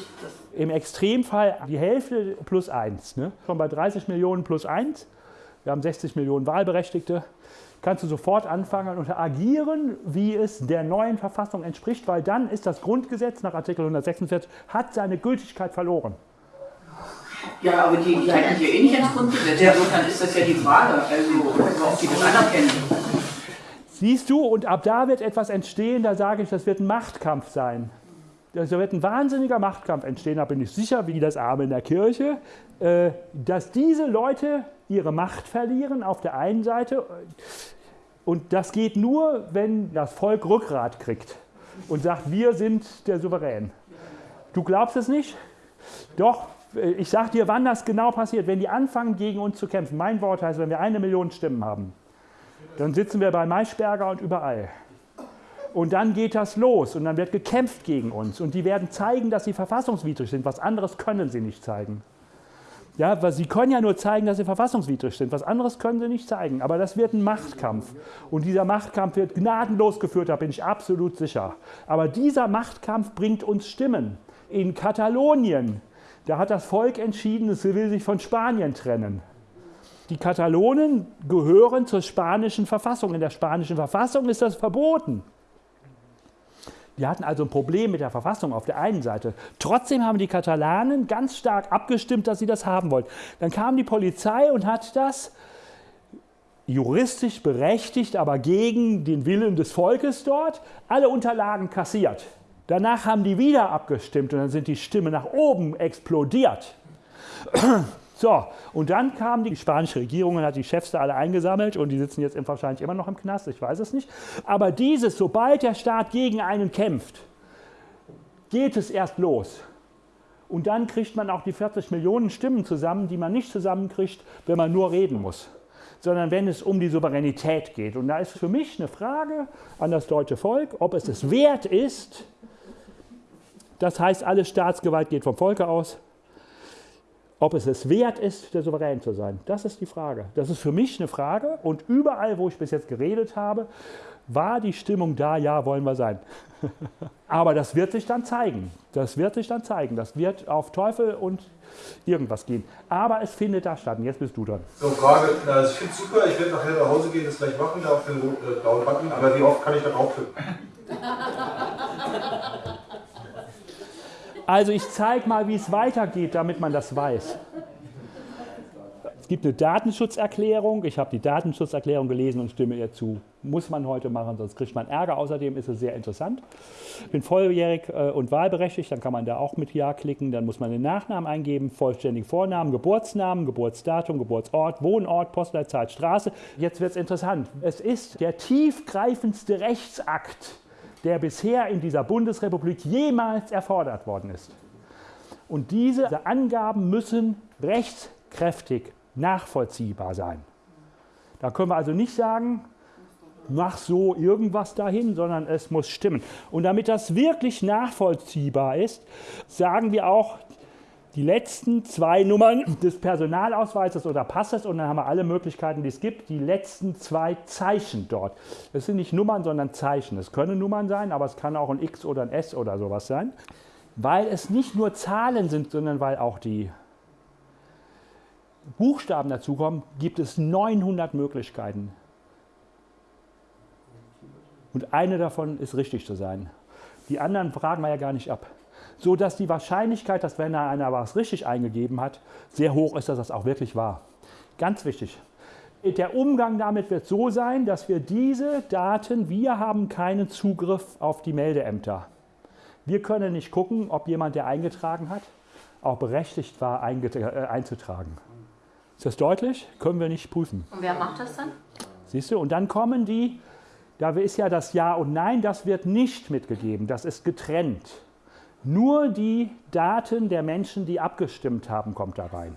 Im Extremfall die Hälfte plus 1. Ne? Schon bei 30 Millionen plus 1. Wir haben 60 Millionen Wahlberechtigte kannst du sofort anfangen und agieren, wie es der neuen Verfassung entspricht, weil dann ist das Grundgesetz nach Artikel 146, hat seine Gültigkeit verloren. Ja, aber die, die halten ja eh nicht ans Grundgesetz. Insofern ist das ja die Frage, also ob sie das anerkennen. Siehst du, und ab da wird etwas entstehen, da sage ich, das wird ein Machtkampf sein. Da wird ein wahnsinniger Machtkampf entstehen, da bin ich sicher, wie das Arme in der Kirche, äh, dass diese Leute ihre Macht verlieren auf der einen Seite. Und das geht nur, wenn das Volk Rückgrat kriegt und sagt, wir sind der Souverän. Du glaubst es nicht? Doch, äh, ich sage dir, wann das genau passiert. Wenn die anfangen, gegen uns zu kämpfen. Mein Wort heißt, wenn wir eine Million Stimmen haben, dann sitzen wir bei Maischberger und überall. Und dann geht das los und dann wird gekämpft gegen uns. Und die werden zeigen, dass sie verfassungswidrig sind. Was anderes können sie nicht zeigen. Ja, weil sie können ja nur zeigen, dass sie verfassungswidrig sind. Was anderes können sie nicht zeigen. Aber das wird ein Machtkampf. Und dieser Machtkampf wird gnadenlos geführt, da bin ich absolut sicher. Aber dieser Machtkampf bringt uns Stimmen. In Katalonien, da hat das Volk entschieden, es will sich von Spanien trennen. Die Katalonen gehören zur spanischen Verfassung. In der spanischen Verfassung ist das verboten. Die hatten also ein Problem mit der Verfassung auf der einen Seite. Trotzdem haben die Katalanen ganz stark abgestimmt, dass sie das haben wollten. Dann kam die Polizei und hat das juristisch berechtigt, aber gegen den Willen des Volkes dort, alle Unterlagen kassiert. Danach haben die wieder abgestimmt und dann sind die Stimmen nach oben explodiert. So, und dann kam die spanische Regierung und hat die Chefs da alle eingesammelt und die sitzen jetzt wahrscheinlich immer noch im Knast, ich weiß es nicht. Aber dieses, sobald der Staat gegen einen kämpft, geht es erst los. Und dann kriegt man auch die 40 Millionen Stimmen zusammen, die man nicht zusammenkriegt, wenn man nur reden muss, sondern wenn es um die Souveränität geht. Und da ist für mich eine Frage an das deutsche Volk, ob es es wert ist, das heißt, alle Staatsgewalt geht vom Volke aus, ob es es wert ist, der Souverän zu sein. Das ist die Frage. Das ist für mich eine Frage. Und überall, wo ich bis jetzt geredet habe, war die Stimmung da, ja, wollen wir sein. Aber das wird sich dann zeigen. Das wird sich dann zeigen. Das wird auf Teufel und irgendwas gehen. Aber es findet da statt. Und jetzt bist du dran. So, Frage. Na, ich finde es super. Ich werde nachher nach Hause gehen, das gleich machen, da auf den äh, blauen Button. Aber wie oft kann ich da draufklicken? Also ich zeige mal, wie es weitergeht, damit man das weiß. Es gibt eine Datenschutzerklärung. Ich habe die Datenschutzerklärung gelesen und stimme ihr zu. Muss man heute machen, sonst kriegt man Ärger. Außerdem ist es sehr interessant. Ich bin volljährig äh, und wahlberechtigt, dann kann man da auch mit Ja klicken. Dann muss man den Nachnamen eingeben, vollständigen Vornamen, Geburtsnamen, Geburtsdatum, Geburtsort, Wohnort, Postleitzahl, Straße. Jetzt wird es interessant. Es ist der tiefgreifendste Rechtsakt der bisher in dieser Bundesrepublik jemals erfordert worden ist. Und diese Angaben müssen rechtskräftig nachvollziehbar sein. Da können wir also nicht sagen, mach so irgendwas dahin, sondern es muss stimmen. Und damit das wirklich nachvollziehbar ist, sagen wir auch, die letzten zwei Nummern des Personalausweises oder Passes und dann haben wir alle Möglichkeiten, die es gibt, die letzten zwei Zeichen dort. Das sind nicht Nummern, sondern Zeichen. Es können Nummern sein, aber es kann auch ein X oder ein S oder sowas sein, weil es nicht nur Zahlen sind, sondern weil auch die Buchstaben dazukommen, gibt es 900 Möglichkeiten. Und eine davon ist richtig zu sein. Die anderen fragen wir ja gar nicht ab so dass die Wahrscheinlichkeit, dass wenn da einer was richtig eingegeben hat, sehr hoch ist, dass das auch wirklich war. Ganz wichtig. Der Umgang damit wird so sein, dass wir diese Daten, wir haben keinen Zugriff auf die Meldeämter. Wir können nicht gucken, ob jemand, der eingetragen hat, auch berechtigt war, äh, einzutragen. Ist das deutlich? Können wir nicht prüfen. Und wer macht das dann? Siehst du? Und dann kommen die, da ist ja das Ja und Nein, das wird nicht mitgegeben, das ist getrennt. Nur die Daten der Menschen, die abgestimmt haben, kommt da rein.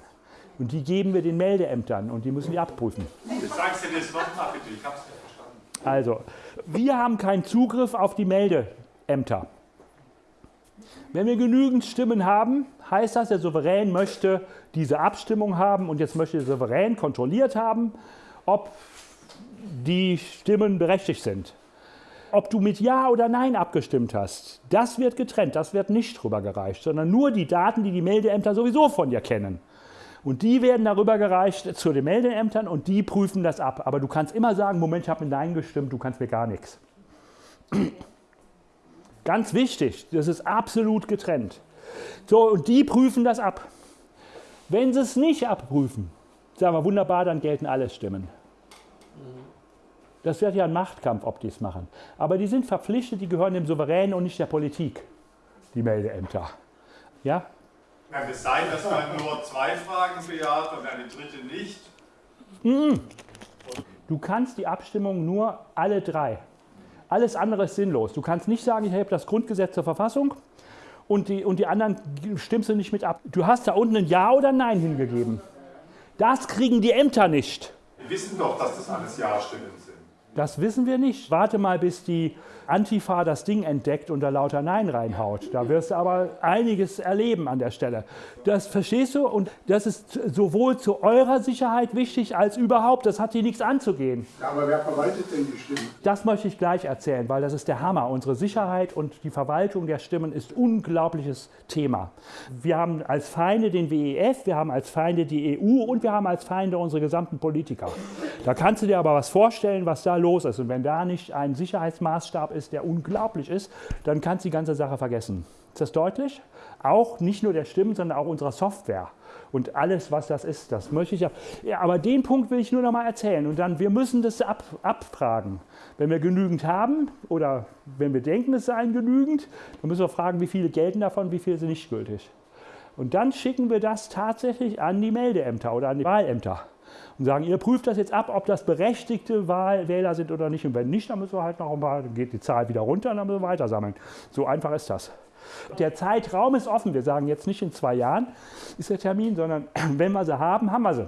Und die geben wir den Meldeämtern und die müssen die abprüfen. Jetzt sagst du das nochmal bitte, ich habe es nicht verstanden. Also, wir haben keinen Zugriff auf die Meldeämter. Wenn wir genügend Stimmen haben, heißt das, der Souverän möchte diese Abstimmung haben und jetzt möchte der Souverän kontrolliert haben, ob die Stimmen berechtigt sind ob du mit Ja oder Nein abgestimmt hast, das wird getrennt, das wird nicht rübergereicht, sondern nur die Daten, die die Meldeämter sowieso von dir kennen. Und die werden darüber gereicht zu den Meldeämtern und die prüfen das ab. Aber du kannst immer sagen, Moment, ich habe mit Nein gestimmt, du kannst mir gar nichts. Ganz wichtig, das ist absolut getrennt. So, und die prüfen das ab. Wenn sie es nicht abprüfen, sagen wir wunderbar, dann gelten alle Stimmen. Das wird ja ein Machtkampf, ob die es machen. Aber die sind verpflichtet, die gehören dem Souverän und nicht der Politik. die Meldeämter. Ja? Kann es sein, dass man nur zwei Fragen bejaht und eine dritte nicht? Du kannst die Abstimmung nur alle drei. Alles andere ist sinnlos. Du kannst nicht sagen, ich habe das Grundgesetz zur Verfassung und die, und die anderen stimmst du nicht mit ab. Du hast da unten ein Ja oder Nein hingegeben. Das kriegen die Ämter nicht. Wir wissen doch, dass das alles Ja-Stimmen sind. Das wissen wir nicht. Warte mal, bis die Antifa das Ding entdeckt und da lauter Nein reinhaut. Da wirst du aber einiges erleben an der Stelle. Das verstehst du? Und das ist sowohl zu eurer Sicherheit wichtig als überhaupt. Das hat hier nichts anzugehen. Ja, aber wer verwaltet denn die Stimmen? Das möchte ich gleich erzählen, weil das ist der Hammer. Unsere Sicherheit und die Verwaltung der Stimmen ist ein unglaubliches Thema. Wir haben als Feinde den WEF, wir haben als Feinde die EU und wir haben als Feinde unsere gesamten Politiker. Da kannst du dir aber was vorstellen, was da los ist. Und wenn da nicht ein Sicherheitsmaßstab ist, der unglaublich ist, dann kannst du die ganze Sache vergessen. Ist das deutlich? Auch nicht nur der Stimmen, sondern auch unserer Software. Und alles, was das ist, das möchte ich ja. ja aber den Punkt will ich nur noch mal erzählen. Und dann, wir müssen das ab, abfragen. Wenn wir genügend haben oder wenn wir denken, es seien genügend, dann müssen wir fragen, wie viele gelten davon, wie viele sind nicht gültig. Und dann schicken wir das tatsächlich an die Meldeämter oder an die Wahlämter und sagen, ihr prüft das jetzt ab, ob das berechtigte Wahlwähler sind oder nicht. Und wenn nicht, dann müssen wir halt noch ein paar, dann geht die Zahl wieder runter und dann müssen wir weiter sammeln. So einfach ist das. Der Zeitraum ist offen. Wir sagen jetzt nicht in zwei Jahren ist der Termin, sondern wenn wir sie haben, haben wir sie.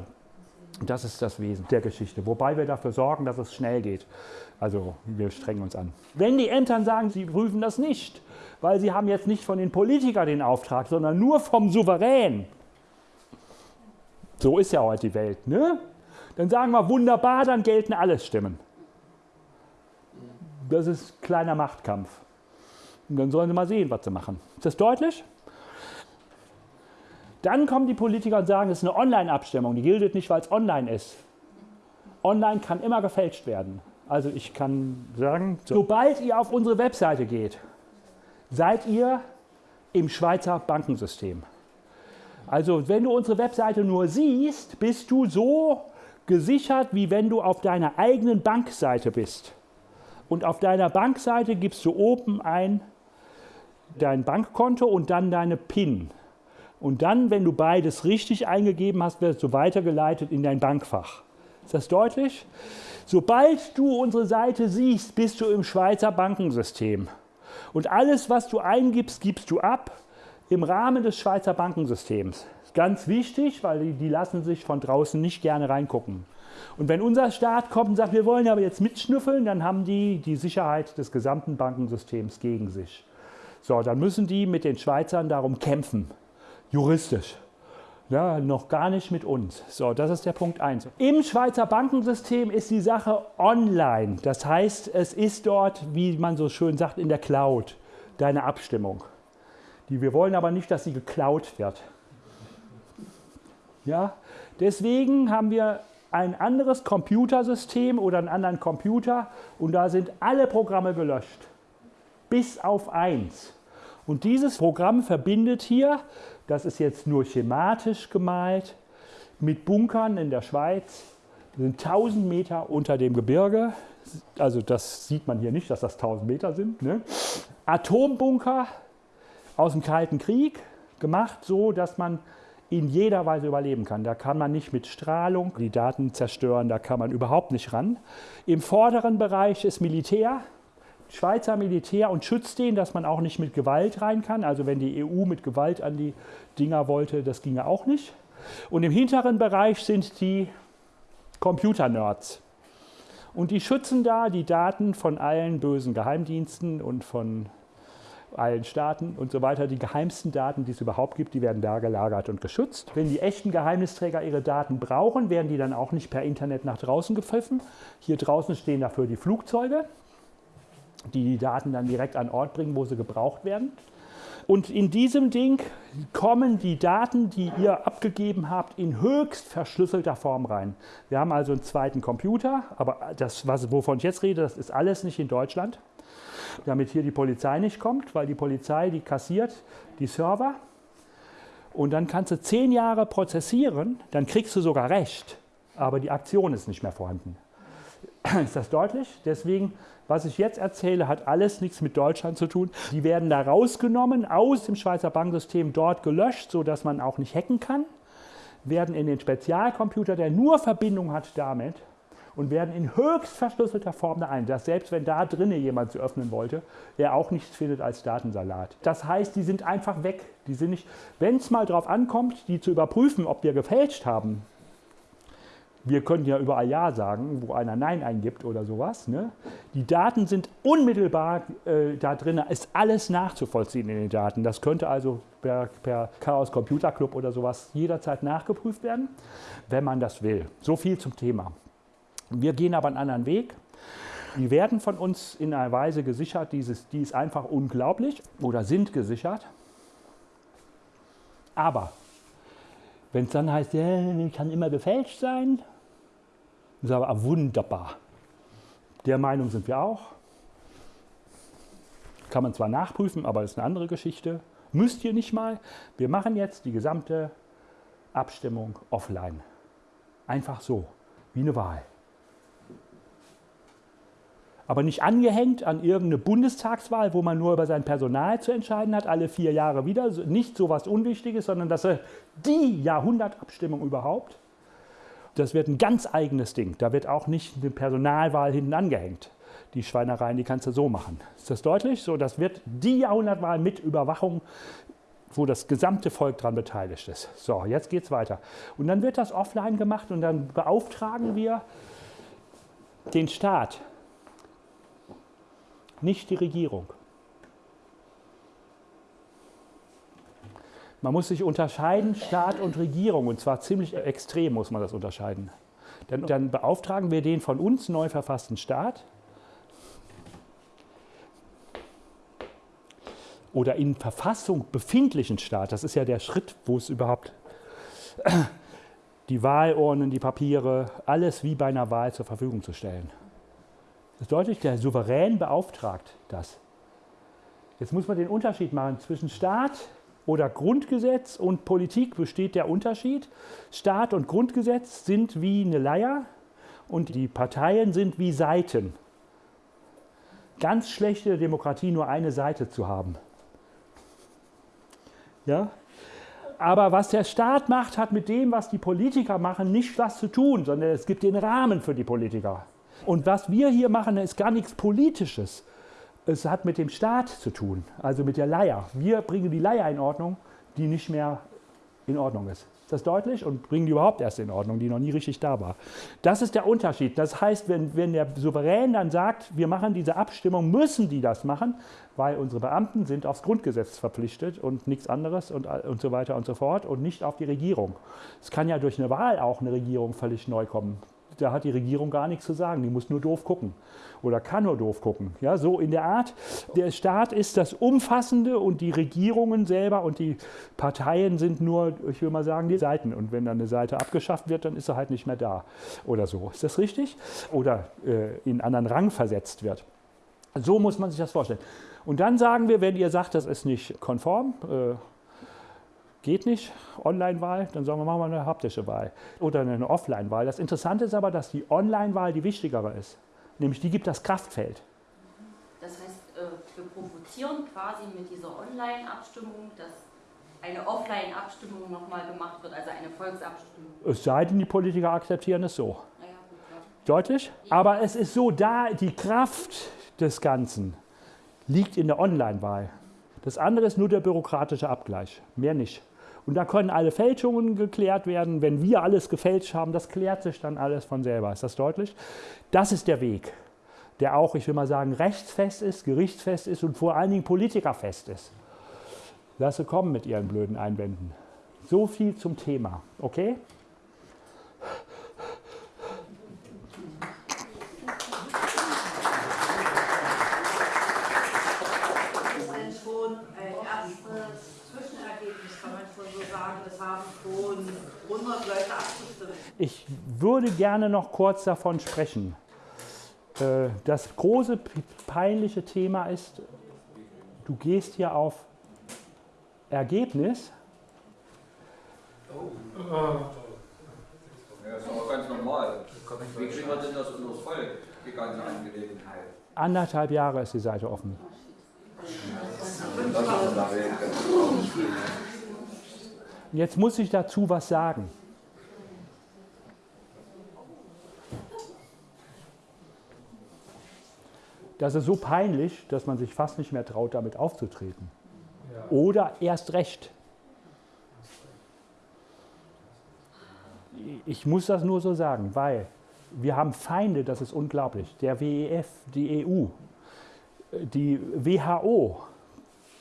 Das ist das Wesen der Geschichte. Wobei wir dafür sorgen, dass es schnell geht. Also wir strengen uns an. Wenn die Ämter sagen, sie prüfen das nicht, weil sie haben jetzt nicht von den Politikern den Auftrag, sondern nur vom Souverän. So ist ja heute die Welt, ne? Dann sagen wir wunderbar, dann gelten alle Stimmen. Das ist kleiner Machtkampf. Und dann sollen sie mal sehen, was sie machen. Ist das deutlich? Dann kommen die Politiker und sagen, es ist eine Online-Abstimmung, die gilt nicht, weil es online ist. Online kann immer gefälscht werden. Also ich kann sagen, sobald ihr auf unsere Webseite geht, seid ihr im Schweizer Bankensystem. Also wenn du unsere Webseite nur siehst, bist du so gesichert, wie wenn du auf deiner eigenen Bankseite bist. Und auf deiner Bankseite gibst du oben ein dein Bankkonto und dann deine PIN. Und dann, wenn du beides richtig eingegeben hast, wirst du weitergeleitet in dein Bankfach. Ist das deutlich? Sobald du unsere Seite siehst, bist du im Schweizer Bankensystem. Und alles, was du eingibst, gibst du ab im Rahmen des Schweizer Bankensystems. Ganz wichtig, weil die, die lassen sich von draußen nicht gerne reingucken. Und wenn unser Staat kommt und sagt, wir wollen aber jetzt mitschnüffeln, dann haben die die Sicherheit des gesamten Bankensystems gegen sich. So, dann müssen die mit den Schweizern darum kämpfen, juristisch. Ja, noch gar nicht mit uns. So, das ist der Punkt 1. Im Schweizer Bankensystem ist die Sache online. Das heißt, es ist dort, wie man so schön sagt, in der Cloud, deine Abstimmung. Die, wir wollen aber nicht, dass sie geklaut wird. Ja? Deswegen haben wir ein anderes Computersystem oder einen anderen Computer und da sind alle Programme gelöscht. Bis auf eins. Und dieses Programm verbindet hier, das ist jetzt nur schematisch gemalt, mit Bunkern in der Schweiz. Wir sind 1000 Meter unter dem Gebirge. Also das sieht man hier nicht, dass das 1000 Meter sind. Ne? Atombunker aus dem Kalten Krieg, gemacht so, dass man in jeder Weise überleben kann. Da kann man nicht mit Strahlung die Daten zerstören, da kann man überhaupt nicht ran. Im vorderen Bereich ist Militär, Schweizer Militär und schützt den, dass man auch nicht mit Gewalt rein kann. Also wenn die EU mit Gewalt an die Dinger wollte, das ginge auch nicht. Und im hinteren Bereich sind die Computer-Nerds. Und die schützen da die Daten von allen bösen Geheimdiensten und von allen Staaten und so weiter. Die geheimsten Daten, die es überhaupt gibt, die werden da gelagert und geschützt. Wenn die echten Geheimnisträger ihre Daten brauchen, werden die dann auch nicht per Internet nach draußen gepfiffen. Hier draußen stehen dafür die Flugzeuge, die die Daten dann direkt an Ort bringen, wo sie gebraucht werden. Und in diesem Ding kommen die Daten, die ihr abgegeben habt, in höchst verschlüsselter Form rein. Wir haben also einen zweiten Computer, aber das, was, wovon ich jetzt rede, das ist alles nicht in Deutschland damit hier die Polizei nicht kommt, weil die Polizei, die kassiert die Server. Und dann kannst du zehn Jahre prozessieren, dann kriegst du sogar Recht, aber die Aktion ist nicht mehr vorhanden. Ist das deutlich? Deswegen Was ich jetzt erzähle, hat alles nichts mit Deutschland zu tun. Die werden da rausgenommen, aus dem Schweizer Banksystem dort gelöscht, sodass man auch nicht hacken kann, werden in den Spezialcomputer, der nur Verbindung hat damit, und werden in höchst verschlüsselter Form da ein, dass selbst wenn da drinnen jemand zu öffnen wollte, er auch nichts findet als Datensalat. Das heißt, die sind einfach weg. Die sind nicht, wenn es mal darauf ankommt, die zu überprüfen, ob wir gefälscht haben, wir können ja überall Ja sagen, wo einer Nein eingibt oder sowas. Ne? Die Daten sind unmittelbar äh, da drin, ist alles nachzuvollziehen in den Daten. Das könnte also per, per Chaos Computer Club oder sowas jederzeit nachgeprüft werden, wenn man das will. So viel zum Thema. Wir gehen aber einen anderen Weg. Die werden von uns in einer Weise gesichert, dieses, die ist einfach unglaublich oder sind gesichert. Aber wenn es dann heißt, ja, kann immer gefälscht sein, sage, ah, wunderbar. Der Meinung sind wir auch. Kann man zwar nachprüfen, aber das ist eine andere Geschichte. Müsst ihr nicht mal. Wir machen jetzt die gesamte Abstimmung offline. Einfach so, wie eine Wahl. Aber nicht angehängt an irgendeine Bundestagswahl, wo man nur über sein Personal zu entscheiden hat, alle vier Jahre wieder. Nicht so was Unwichtiges, sondern das ist die Jahrhundertabstimmung überhaupt. Das wird ein ganz eigenes Ding. Da wird auch nicht eine Personalwahl hinten angehängt. Die Schweinereien, die kannst du so machen. Ist das deutlich? So, das wird die Jahrhundertwahl mit Überwachung, wo das gesamte Volk daran beteiligt ist. So, jetzt geht es weiter. Und dann wird das offline gemacht und dann beauftragen wir den Staat, nicht die Regierung. Man muss sich unterscheiden, Staat und Regierung, und zwar ziemlich extrem muss man das unterscheiden. Dann, dann beauftragen wir den von uns neu verfassten Staat oder in Verfassung befindlichen Staat, das ist ja der Schritt, wo es überhaupt die Wahlurnen, die Papiere, alles wie bei einer Wahl zur Verfügung zu stellen. Das ist deutlich, der Souverän beauftragt das. Jetzt muss man den Unterschied machen zwischen Staat oder Grundgesetz und Politik besteht der Unterschied. Staat und Grundgesetz sind wie eine Leier und die Parteien sind wie Seiten. Ganz schlechte Demokratie, nur eine Seite zu haben. Ja? Aber was der Staat macht, hat mit dem, was die Politiker machen, nicht was zu tun, sondern es gibt den Rahmen für die Politiker. Und was wir hier machen, ist gar nichts Politisches es hat mit dem Staat zu tun, also mit der Leier. Wir bringen die Leier in Ordnung, die nicht mehr in Ordnung ist. Ist das deutlich? Und bringen die überhaupt erst in Ordnung, die noch nie richtig da war. Das ist der Unterschied. Das heißt, wenn, wenn der Souverän dann sagt, wir machen diese Abstimmung, müssen die das machen, weil unsere Beamten sind aufs Grundgesetz verpflichtet und nichts anderes und, und so weiter und so fort und nicht auf die Regierung. Es kann ja durch eine Wahl auch eine Regierung völlig neu kommen da hat die Regierung gar nichts zu sagen. Die muss nur doof gucken oder kann nur doof gucken. Ja, so in der Art. Der Staat ist das Umfassende und die Regierungen selber und die Parteien sind nur, ich will mal sagen, die Seiten. Und wenn dann eine Seite abgeschafft wird, dann ist er halt nicht mehr da oder so. Ist das richtig? Oder äh, in anderen Rang versetzt wird. So muss man sich das vorstellen. Und dann sagen wir, wenn ihr sagt, das ist nicht konform, äh, Geht nicht, Online-Wahl, dann sagen wir, machen wir eine haptische Wahl oder eine Offline-Wahl. Das Interessante ist aber, dass die Online-Wahl die wichtigere ist. Nämlich die gibt das Kraftfeld. Das heißt, äh, wir provozieren quasi mit dieser Online-Abstimmung, dass eine Offline-Abstimmung nochmal gemacht wird, also eine Volksabstimmung. Es sei denn, die Politiker akzeptieren es so. Ja, Deutlich? Aber es ist so, da die Kraft des Ganzen liegt in der Online-Wahl. Das andere ist nur der bürokratische Abgleich, mehr nicht. Und da können alle Fälschungen geklärt werden. Wenn wir alles gefälscht haben, das klärt sich dann alles von selber. Ist das deutlich? Das ist der Weg, der auch, ich will mal sagen, rechtsfest ist, gerichtsfest ist und vor allen Dingen politikerfest ist. Lasse kommen mit Ihren blöden Einwänden. So viel zum Thema, okay? Schon 100 Leute abgestimmt. Ich würde gerne noch kurz davon sprechen. Äh, das große peinliche Thema ist, du gehst hier auf Ergebnis. Ja, das ist aber ganz normal. Wie kriegen wir denn das unter das Volk, die ganze Angelegenheit? Anderthalb Jahre ist die Seite offen. Jetzt muss ich dazu was sagen. Das ist so peinlich, dass man sich fast nicht mehr traut, damit aufzutreten. Oder erst recht. Ich muss das nur so sagen, weil wir haben Feinde, das ist unglaublich. Der WEF, die EU, die WHO,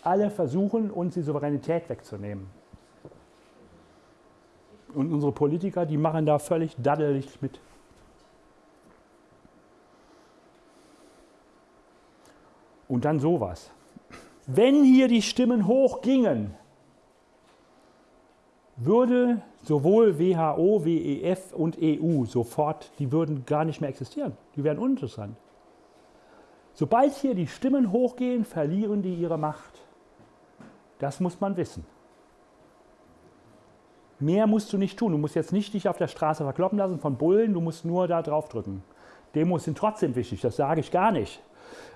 alle versuchen, uns die Souveränität wegzunehmen. Und unsere Politiker, die machen da völlig daddelig mit. Und dann sowas. Wenn hier die Stimmen hochgingen, würde sowohl WHO, WEF und EU sofort, die würden gar nicht mehr existieren. Die wären uninteressant. Sobald hier die Stimmen hochgehen, verlieren die ihre Macht. Das muss man wissen. Mehr musst du nicht tun. Du musst jetzt nicht dich auf der Straße verkloppen lassen von Bullen, du musst nur da drauf drücken. Demos sind trotzdem wichtig, das sage ich gar nicht.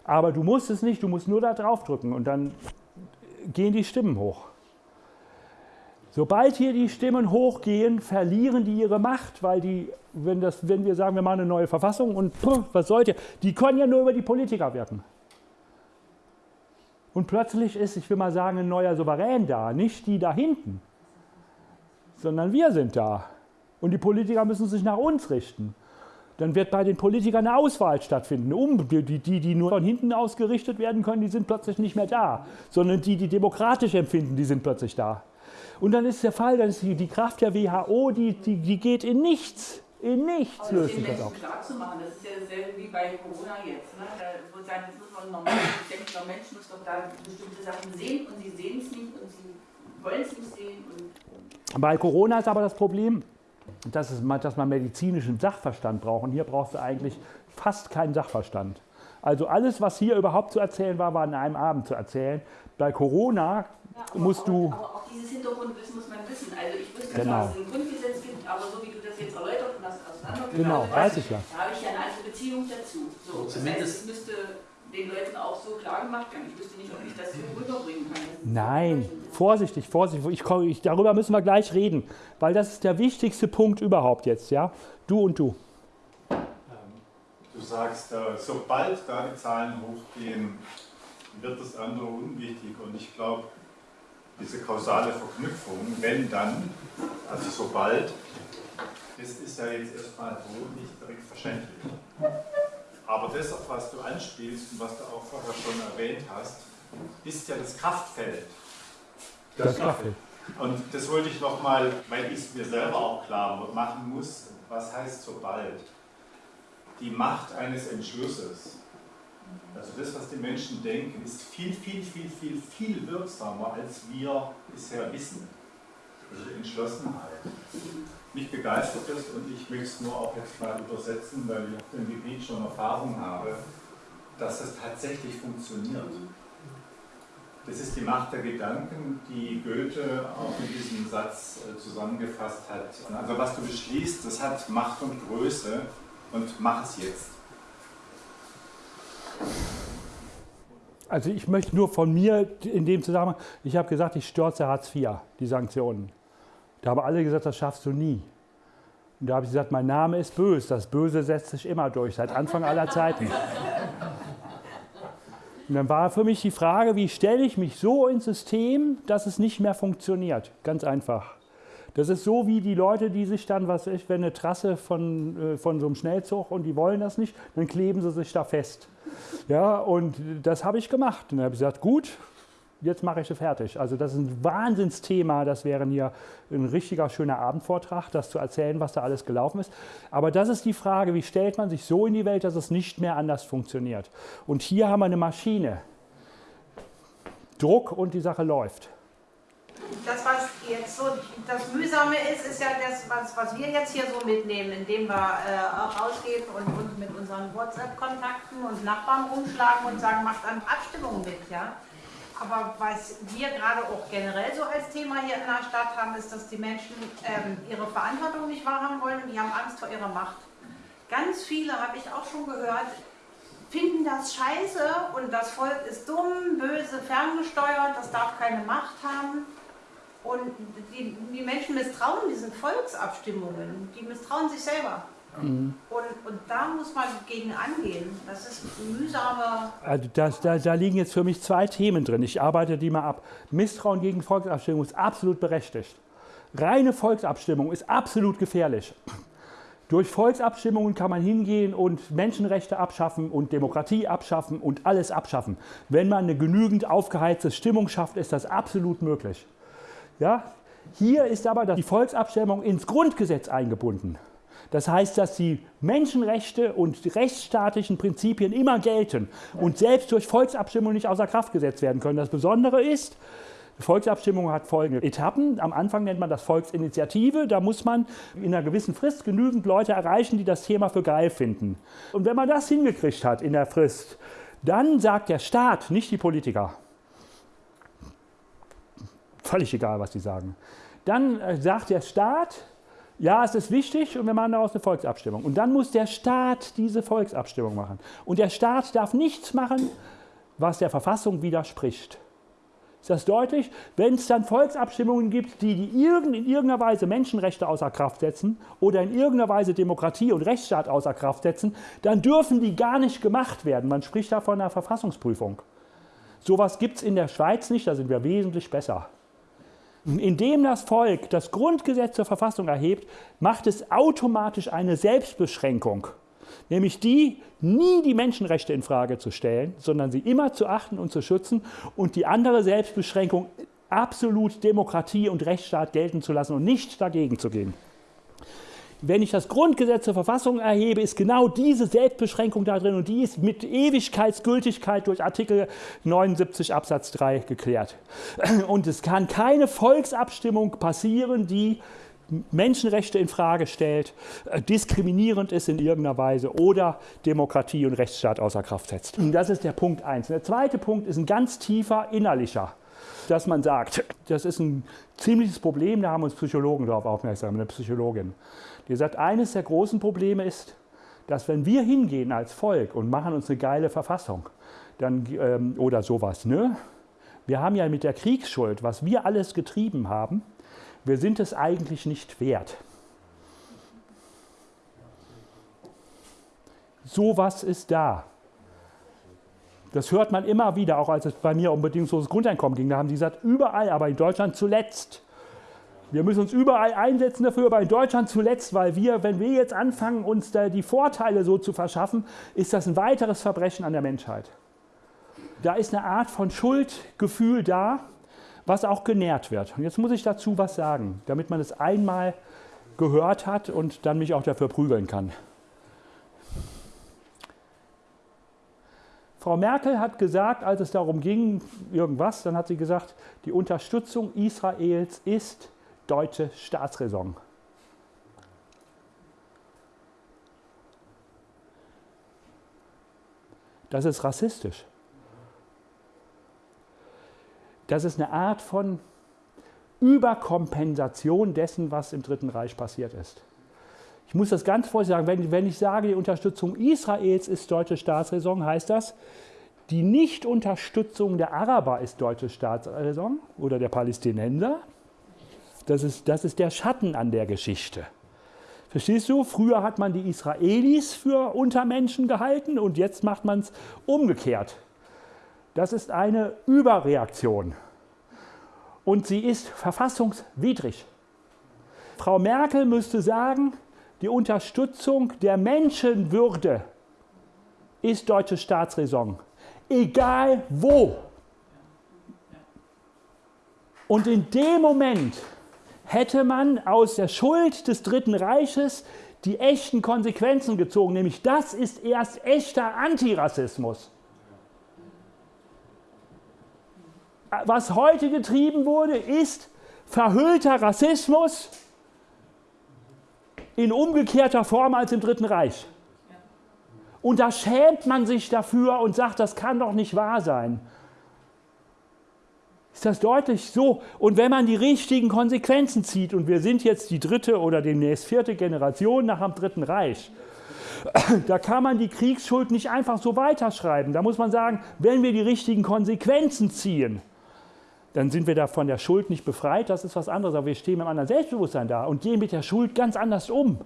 Aber du musst es nicht, du musst nur da drauf drücken und dann gehen die Stimmen hoch. Sobald hier die Stimmen hochgehen, verlieren die ihre Macht, weil die, wenn, das, wenn wir sagen, wir machen eine neue Verfassung und pff, was sollte, die können ja nur über die Politiker wirken. Und plötzlich ist, ich will mal sagen, ein neuer Souverän da, nicht die da hinten, sondern wir sind da. Und die Politiker müssen sich nach uns richten. Dann wird bei den Politikern eine Auswahl stattfinden. Um, die, die, die nur von hinten ausgerichtet werden können, die sind plötzlich nicht mehr da, sondern die, die demokratisch empfinden, die sind plötzlich da. Und dann ist der Fall, dann ist die, die Kraft der WHO, die, die, die geht in nichts. In nichts Aber löst das auf. Klar zu machen, das ist ja dasselbe wie bei Corona jetzt. Ne? Da wird sagen, das muss man normal, ich denke, der Mensch muss doch da bestimmte Sachen sehen und sie sehen es nicht und sie wollen es nicht sehen. Und Bei Corona ist aber das Problem, dass, es, dass man medizinischen Sachverstand braucht. Und hier brauchst du eigentlich fast keinen Sachverstand. Also alles, was hier überhaupt zu erzählen war, war an einem Abend zu erzählen. Bei Corona Ja, musst auch, du... Aber auch dieses Hintergrundwissen muss man wissen. Also ich wüsste, Genau. dass es ein Grundgesetz gibt, aber so wie du das jetzt erläutert und das auseinandergenommen Genau, hast, weiß ich ja. Da habe ich ja eine andere Beziehung dazu. So, das heißt, Zumindest- es müsste den Leuten auch so klar gemacht werden. Ich wüsste nicht, ob ich das so rüberbringen kann. Nein, vorsichtig, vorsichtig. Ich, komm- ich, darüber müssen wir gleich reden, weil das ist der wichtigste Punkt überhaupt jetzt. Ja? Du und du. Du sagst, äh, sobald da die Zahlen hochgehen, wird das andere unwichtig. Und ich glaube, diese kausale Verknüpfung, wenn dann, also sobald, das ist ja jetzt erstmal so nicht direkt verständlich. Aber das, auf was du anspielst und was du auch vorher schon erwähnt hast, ist ja das Kraftfeld. Das Kaffee. Und das wollte ich nochmal, weil ich es mir selber auch klar machen muss, was heißt sobald? Die Macht eines Entschlusses, also das, was die Menschen denken, ist viel, viel, viel, viel, viel wirksamer, als wir bisher wissen. Also Entschlossenheit. Mich begeistert es und ich möchte es nur auch jetzt mal übersetzen, weil ich auf dem Gebiet schon Erfahrung habe, dass es tatsächlich funktioniert. Das ist die Macht der Gedanken, die Goethe auch in diesem Satz äh, zusammengefasst hat. Also was du beschließt, das hat Macht und Größe und mach es jetzt. Also ich möchte nur von mir in dem Zusammenhang, ich habe gesagt, ich stürze Hartz IV, die Sanktionen. Da haben alle gesagt, das schaffst du nie. Und da habe ich gesagt, mein Name ist böse, das Böse setzt sich immer durch, seit Anfang aller Zeiten. Und dann war für mich die Frage, wie stelle ich mich so ins System, dass es nicht mehr funktioniert? Ganz einfach. Das ist so wie die Leute, die sich dann, was ich, wenn eine Trasse von, äh, von so einem Schnellzug und die wollen das nicht, dann kleben sie sich da fest. Ja, und das habe ich gemacht. Und dann habe ich gesagt, gut, jetzt mache ich es fertig. Also das ist ein Wahnsinnsthema. Das wäre hier ein richtiger schöner Abendvortrag, das zu erzählen, was da alles gelaufen ist. Aber das ist die Frage, wie stellt man sich so in die Welt, dass es nicht mehr anders funktioniert. Und hier haben wir eine Maschine. Druck und die Sache läuft. Das, was jetzt so das Mühsame ist, ist ja das, was, was wir jetzt hier so mitnehmen, indem wir äh, auch rausgehen und uns mit unseren WhatsApp-Kontakten und Nachbarn rumschlagen und sagen, macht an Abstimmungen mit, ja. Aber was wir gerade auch generell so als Thema hier in der Stadt haben, ist, dass die Menschen ähm, ihre Verantwortung nicht wahrhaben wollen und die haben Angst vor ihrer Macht. Ganz viele, habe ich auch schon gehört, finden das scheiße und das Volk ist dumm, böse, ferngesteuert, das darf keine Macht haben. Und die, die Menschen misstrauen diesen Volksabstimmungen, die misstrauen sich selber. Mhm. Und, und da muss man gegen angehen. Das ist mühsame. Also das, da, da liegen jetzt für mich zwei Themen drin. Ich arbeite die mal ab. Misstrauen gegen Volksabstimmung ist absolut berechtigt. Reine Volksabstimmung ist absolut gefährlich. Durch Volksabstimmungen kann man hingehen und Menschenrechte abschaffen und Demokratie abschaffen und alles abschaffen. Wenn man eine genügend aufgeheizte Stimmung schafft, ist das absolut möglich. Ja? Hier ist aber die Volksabstimmung ins Grundgesetz eingebunden. Das heißt, dass die Menschenrechte und die rechtsstaatlichen Prinzipien immer gelten und selbst durch Volksabstimmung nicht außer Kraft gesetzt werden können. Das Besondere ist, Volksabstimmung hat folgende Etappen. Am Anfang nennt man das Volksinitiative. Da muss man in einer gewissen Frist genügend Leute erreichen, die das Thema für geil finden. Und wenn man das hingekriegt hat in der Frist, dann sagt der Staat, nicht die Politiker, völlig egal, was die sagen, dann äh, sagt der Staat, ja, es ist wichtig und wir machen daraus eine Volksabstimmung. Und dann muss der Staat diese Volksabstimmung machen. Und der Staat darf nichts machen, was der Verfassung widerspricht. Ist das deutlich? Wenn es dann Volksabstimmungen gibt, die, die in irgendeiner Weise Menschenrechte außer Kraft setzen oder in irgendeiner Weise Demokratie und Rechtsstaat außer Kraft setzen, dann dürfen die gar nicht gemacht werden. Man spricht da von einer Verfassungsprüfung. Sowas gibt es in der Schweiz nicht, da sind wir wesentlich besser. Indem das Volk das Grundgesetz zur Verfassung erhebt, macht es automatisch eine Selbstbeschränkung, nämlich die, nie die Menschenrechte in Frage zu stellen, sondern sie immer zu achten und zu schützen und die andere Selbstbeschränkung absolut Demokratie und Rechtsstaat gelten zu lassen und nicht dagegen zu gehen wenn ich das Grundgesetz zur Verfassung erhebe, ist genau diese Selbstbeschränkung da drin und die ist mit Ewigkeitsgültigkeit durch Artikel 79 Absatz 3 geklärt. Und es kann keine Volksabstimmung passieren, die Menschenrechte in Frage stellt, äh, diskriminierend ist in irgendeiner Weise oder Demokratie und Rechtsstaat außer Kraft setzt. Das ist der Punkt 1. Der zweite Punkt ist ein ganz tiefer innerlicher dass man sagt, das ist ein ziemliches Problem, da haben uns Psychologen darauf aufmerksam, eine Psychologin. Die sagt, eines der großen Probleme ist, dass wenn wir hingehen als Volk und machen uns eine geile Verfassung, dann, ähm, oder sowas, ne? Wir haben ja mit der Kriegsschuld, was wir alles getrieben haben, wir sind es eigentlich nicht wert. Sowas ist da. Das hört man immer wieder, auch als es bei mir um bedingungsloses Grundeinkommen ging. Da haben sie gesagt, überall, aber in Deutschland zuletzt. Wir müssen uns überall einsetzen dafür, aber in Deutschland zuletzt, weil wir, wenn wir jetzt anfangen, uns da die Vorteile so zu verschaffen, ist das ein weiteres Verbrechen an der Menschheit. Da ist eine Art von Schuldgefühl da, was auch genährt wird. Und jetzt muss ich dazu was sagen, damit man es einmal gehört hat und dann mich auch dafür prügeln kann. Frau Merkel hat gesagt, als es darum ging, irgendwas, dann hat sie gesagt, die Unterstützung Israels ist deutsche Staatsräson. Das ist rassistisch. Das ist eine Art von Überkompensation dessen, was im Dritten Reich passiert ist. Ich muss das ganz vorsichtig sagen, wenn, wenn ich sage, die Unterstützung Israels ist deutsche Staatsräson, heißt das, die Nichtunterstützung der Araber ist deutsche Staatsräson oder der Palästinenser. Das ist, das ist der Schatten an der Geschichte. Verstehst du? Früher hat man die Israelis für Untermenschen gehalten und jetzt macht man es umgekehrt. Das ist eine Überreaktion. Und sie ist verfassungswidrig. Frau Merkel müsste sagen, die Unterstützung der Menschenwürde ist deutsche Staatsräson. Egal wo. Und in dem Moment hätte man aus der Schuld des Dritten Reiches die echten Konsequenzen gezogen, nämlich das ist erst echter Antirassismus. Was heute getrieben wurde, ist verhüllter Rassismus in umgekehrter Form als im Dritten Reich. Und da schämt man sich dafür und sagt, das kann doch nicht wahr sein. Ist das deutlich so? Und wenn man die richtigen Konsequenzen zieht, und wir sind jetzt die dritte oder demnächst vierte Generation nach dem Dritten Reich, da kann man die Kriegsschuld nicht einfach so weiterschreiben. Da muss man sagen, wenn wir die richtigen Konsequenzen ziehen, dann sind wir da von der Schuld nicht befreit, das ist was anderes, aber wir stehen mit einem anderen Selbstbewusstsein da und gehen mit der Schuld ganz anders um.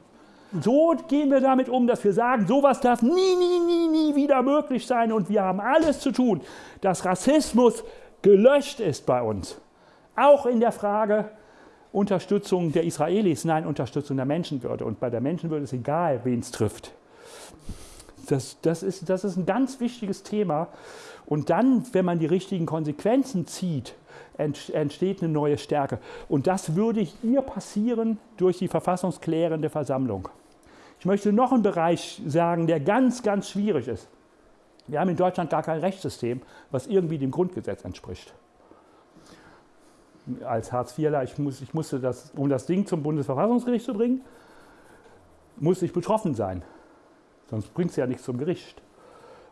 So gehen wir damit um, dass wir sagen, sowas darf nie, nie, nie, nie wieder möglich sein und wir haben alles zu tun, dass Rassismus gelöscht ist bei uns. Auch in der Frage Unterstützung der Israelis, nein, Unterstützung der Menschenwürde. Und bei der Menschenwürde ist egal, wen es trifft. Das, das, ist, das ist ein ganz wichtiges Thema. Und dann, wenn man die richtigen Konsequenzen zieht, entsteht eine neue Stärke. Und das würde hier passieren durch die verfassungsklärende Versammlung. Ich möchte noch einen Bereich sagen, der ganz, ganz schwierig ist. Wir haben in Deutschland gar kein Rechtssystem, was irgendwie dem Grundgesetz entspricht. Als Hartz-IVler, ich, muss, ich musste das, um das Ding zum Bundesverfassungsgericht zu bringen, musste ich betroffen sein. Sonst bringt es ja nichts zum Gericht.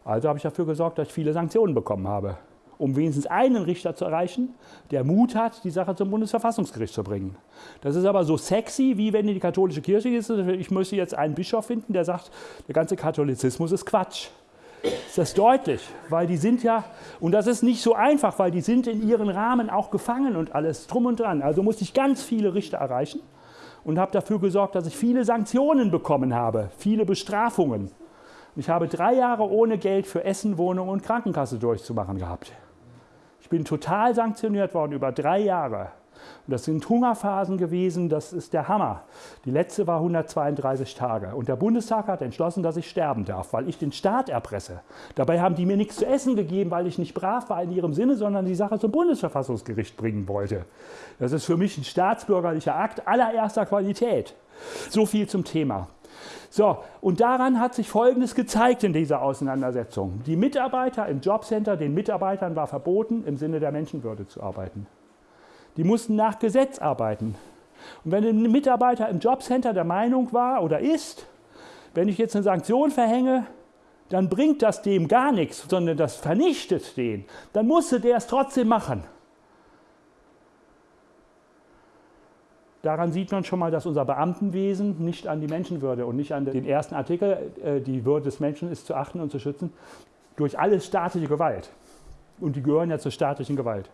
Also habe ich dafür gesorgt, dass ich viele Sanktionen bekommen habe, um wenigstens einen Richter zu erreichen, der Mut hat, die Sache zum Bundesverfassungsgericht zu bringen. Das ist aber so sexy, wie wenn in die katholische Kirche ist. Ich müsste jetzt einen Bischof finden, der sagt, der ganze Katholizismus ist Quatsch ist das deutlich, weil die sind ja, und das ist nicht so einfach, weil die sind in ihren Rahmen auch gefangen und alles drum und dran. Also musste ich ganz viele Richter erreichen und habe dafür gesorgt, dass ich viele Sanktionen bekommen habe, viele Bestrafungen. Ich habe drei Jahre ohne Geld für Essen, Wohnung und Krankenkasse durchzumachen gehabt. Ich bin total sanktioniert worden über drei Jahre. Und das sind Hungerphasen gewesen, das ist der Hammer. Die letzte war 132 Tage. Und der Bundestag hat entschlossen, dass ich sterben darf, weil ich den Staat erpresse. Dabei haben die mir nichts zu essen gegeben, weil ich nicht brav war in ihrem Sinne, sondern die Sache zum Bundesverfassungsgericht bringen wollte. Das ist für mich ein staatsbürgerlicher Akt allererster Qualität. So viel zum Thema. So, und daran hat sich Folgendes gezeigt in dieser Auseinandersetzung. Die Mitarbeiter im Jobcenter, den Mitarbeitern war verboten, im Sinne der Menschenwürde zu arbeiten. Die mussten nach Gesetz arbeiten. Und wenn ein Mitarbeiter im Jobcenter der Meinung war oder ist, wenn ich jetzt eine Sanktion verhänge, dann bringt das dem gar nichts, sondern das vernichtet den, dann musste der es trotzdem machen. Daran sieht man schon mal, dass unser Beamtenwesen nicht an die Menschenwürde und nicht an den ersten Artikel, äh, die Würde des Menschen ist zu achten und zu schützen, durch alles staatliche Gewalt. Und die gehören ja zur staatlichen Gewalt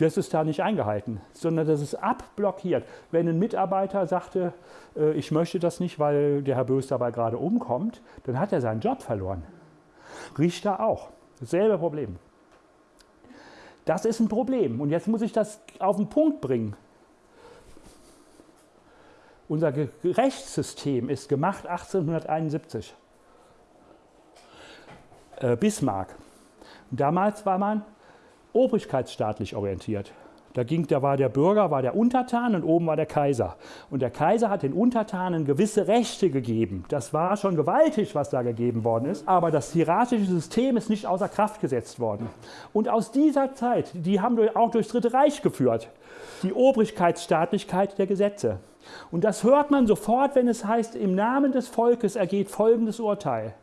das ist da nicht eingehalten, sondern das ist abblockiert. Wenn ein Mitarbeiter sagte, äh, ich möchte das nicht, weil der Herr Bös dabei gerade umkommt, dann hat er seinen Job verloren. Richter auch. Dasselbe Problem. Das ist ein Problem. Und jetzt muss ich das auf den Punkt bringen. Unser Rechtssystem ist gemacht 1871. Äh, Bismarck. Damals war man obrigkeitsstaatlich orientiert. Da, ging, da war der Bürger, war der Untertan und oben war der Kaiser. Und der Kaiser hat den Untertanen gewisse Rechte gegeben. Das war schon gewaltig, was da gegeben worden ist. Aber das hierarchische System ist nicht außer Kraft gesetzt worden. Und aus dieser Zeit, die haben auch durchs Dritte Reich geführt, die Obrigkeitsstaatlichkeit der Gesetze. Und das hört man sofort, wenn es heißt, im Namen des Volkes ergeht folgendes Urteil.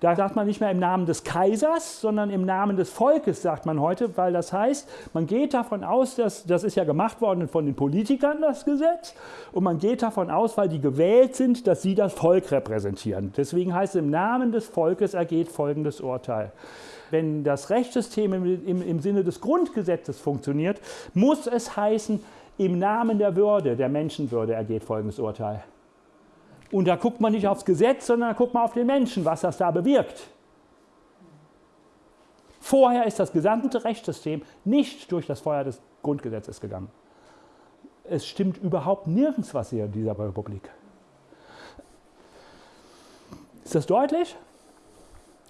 Da sagt man nicht mehr im Namen des Kaisers, sondern im Namen des Volkes, sagt man heute, weil das heißt, man geht davon aus, dass das ist ja gemacht worden von den Politikern, das Gesetz, und man geht davon aus, weil die gewählt sind, dass sie das Volk repräsentieren. Deswegen heißt es, im Namen des Volkes ergeht folgendes Urteil. Wenn das Rechtssystem im, im, im Sinne des Grundgesetzes funktioniert, muss es heißen, im Namen der Würde, der Menschenwürde ergeht folgendes Urteil. Und da guckt man nicht aufs Gesetz, sondern da guckt man auf den Menschen, was das da bewirkt. Vorher ist das gesamte Rechtssystem nicht durch das Feuer des Grundgesetzes gegangen. Es stimmt überhaupt nirgends was hier in dieser Republik. Ist das deutlich?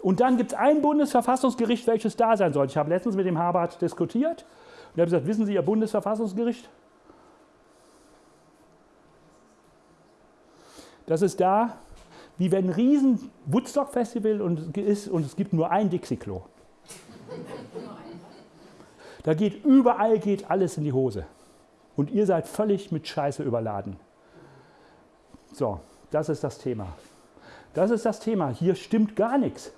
Und dann gibt es ein Bundesverfassungsgericht, welches da sein soll. Ich habe letztens mit dem Habart diskutiert und habe gesagt, wissen Sie, Ihr Bundesverfassungsgericht? Das ist da, wie wenn ein riesen Woodstock-Festival ist und es gibt nur ein Dixie-Klo. Da geht überall geht alles in die Hose. Und ihr seid völlig mit Scheiße überladen. So, das ist das Thema. Das ist das Thema. Hier stimmt gar nichts.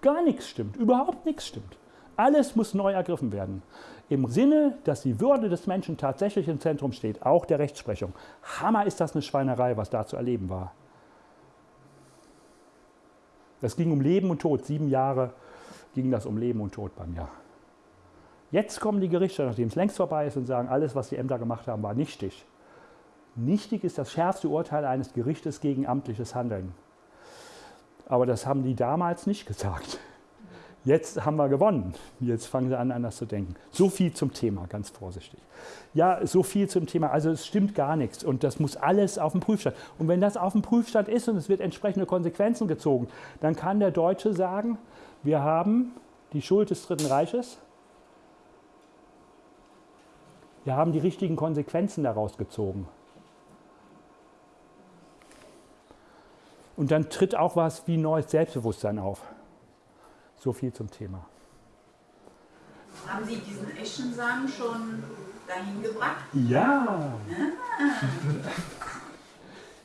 Gar nichts stimmt. Überhaupt nichts stimmt. Alles muss neu ergriffen werden. Im Sinne, dass die Würde des Menschen tatsächlich im Zentrum steht, auch der Rechtsprechung. Hammer ist das eine Schweinerei, was da zu erleben war. Es ging um Leben und Tod. Sieben Jahre ging das um Leben und Tod bei mir. Jetzt kommen die Gerichte, nachdem es längst vorbei ist, und sagen, alles, was die Ämter gemacht haben, war nichtig. Nichtig ist das schärfste Urteil eines Gerichtes gegen amtliches Handeln. Aber das haben die damals nicht gesagt. Jetzt haben wir gewonnen. Jetzt fangen sie an, anders zu denken. So viel zum Thema, ganz vorsichtig. Ja, so viel zum Thema. Also es stimmt gar nichts und das muss alles auf dem Prüfstand. Und wenn das auf dem Prüfstand ist und es wird entsprechende Konsequenzen gezogen, dann kann der Deutsche sagen, wir haben die Schuld des Dritten Reiches. Wir haben die richtigen Konsequenzen daraus gezogen. Und dann tritt auch was wie neues Selbstbewusstsein auf. So viel zum Thema. Haben Sie diesen Eschensamen schon dahin gebracht? Ja.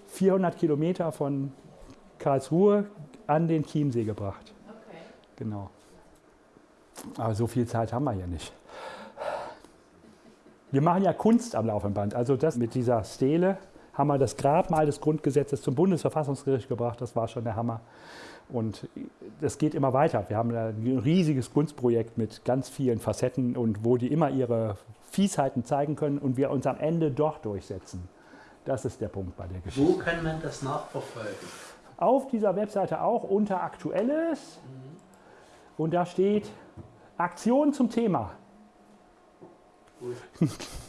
400 Kilometer von Karlsruhe an den Chiemsee gebracht. Okay. Genau. Aber so viel Zeit haben wir hier nicht. Wir machen ja Kunst am laufenden Band. Also das mit dieser Stele haben wir das Grabmal des Grundgesetzes zum Bundesverfassungsgericht gebracht. Das war schon der Hammer. Und das geht immer weiter. Wir haben ein riesiges Kunstprojekt mit ganz vielen Facetten und wo die immer ihre Fiesheiten zeigen können und wir uns am Ende doch durchsetzen. Das ist der Punkt bei der Geschichte. Wo kann man das nachverfolgen? Auf dieser Webseite auch unter Aktuelles und da steht Aktion zum Thema.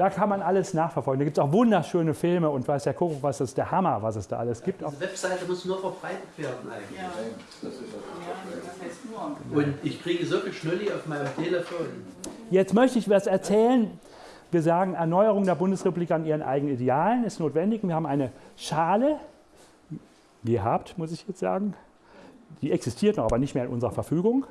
Da kann man alles nachverfolgen. Da gibt es auch wunderschöne Filme und weiß der Kuckuck, was ist der Hammer, was es da alles gibt. Diese Webseite muss nur verbreitet werden eigentlich. Ja. Das ist Ja, das heißt nur. Und ich kriege so viel Schnulli auf meinem Telefon. Jetzt möchte ich was erzählen. Wir sagen, Erneuerung der Bundesrepublik an ihren eigenen Idealen ist notwendig. Wir haben eine Schale gehabt, muss ich jetzt sagen. Die existiert noch, aber nicht mehr in unserer Verfügung.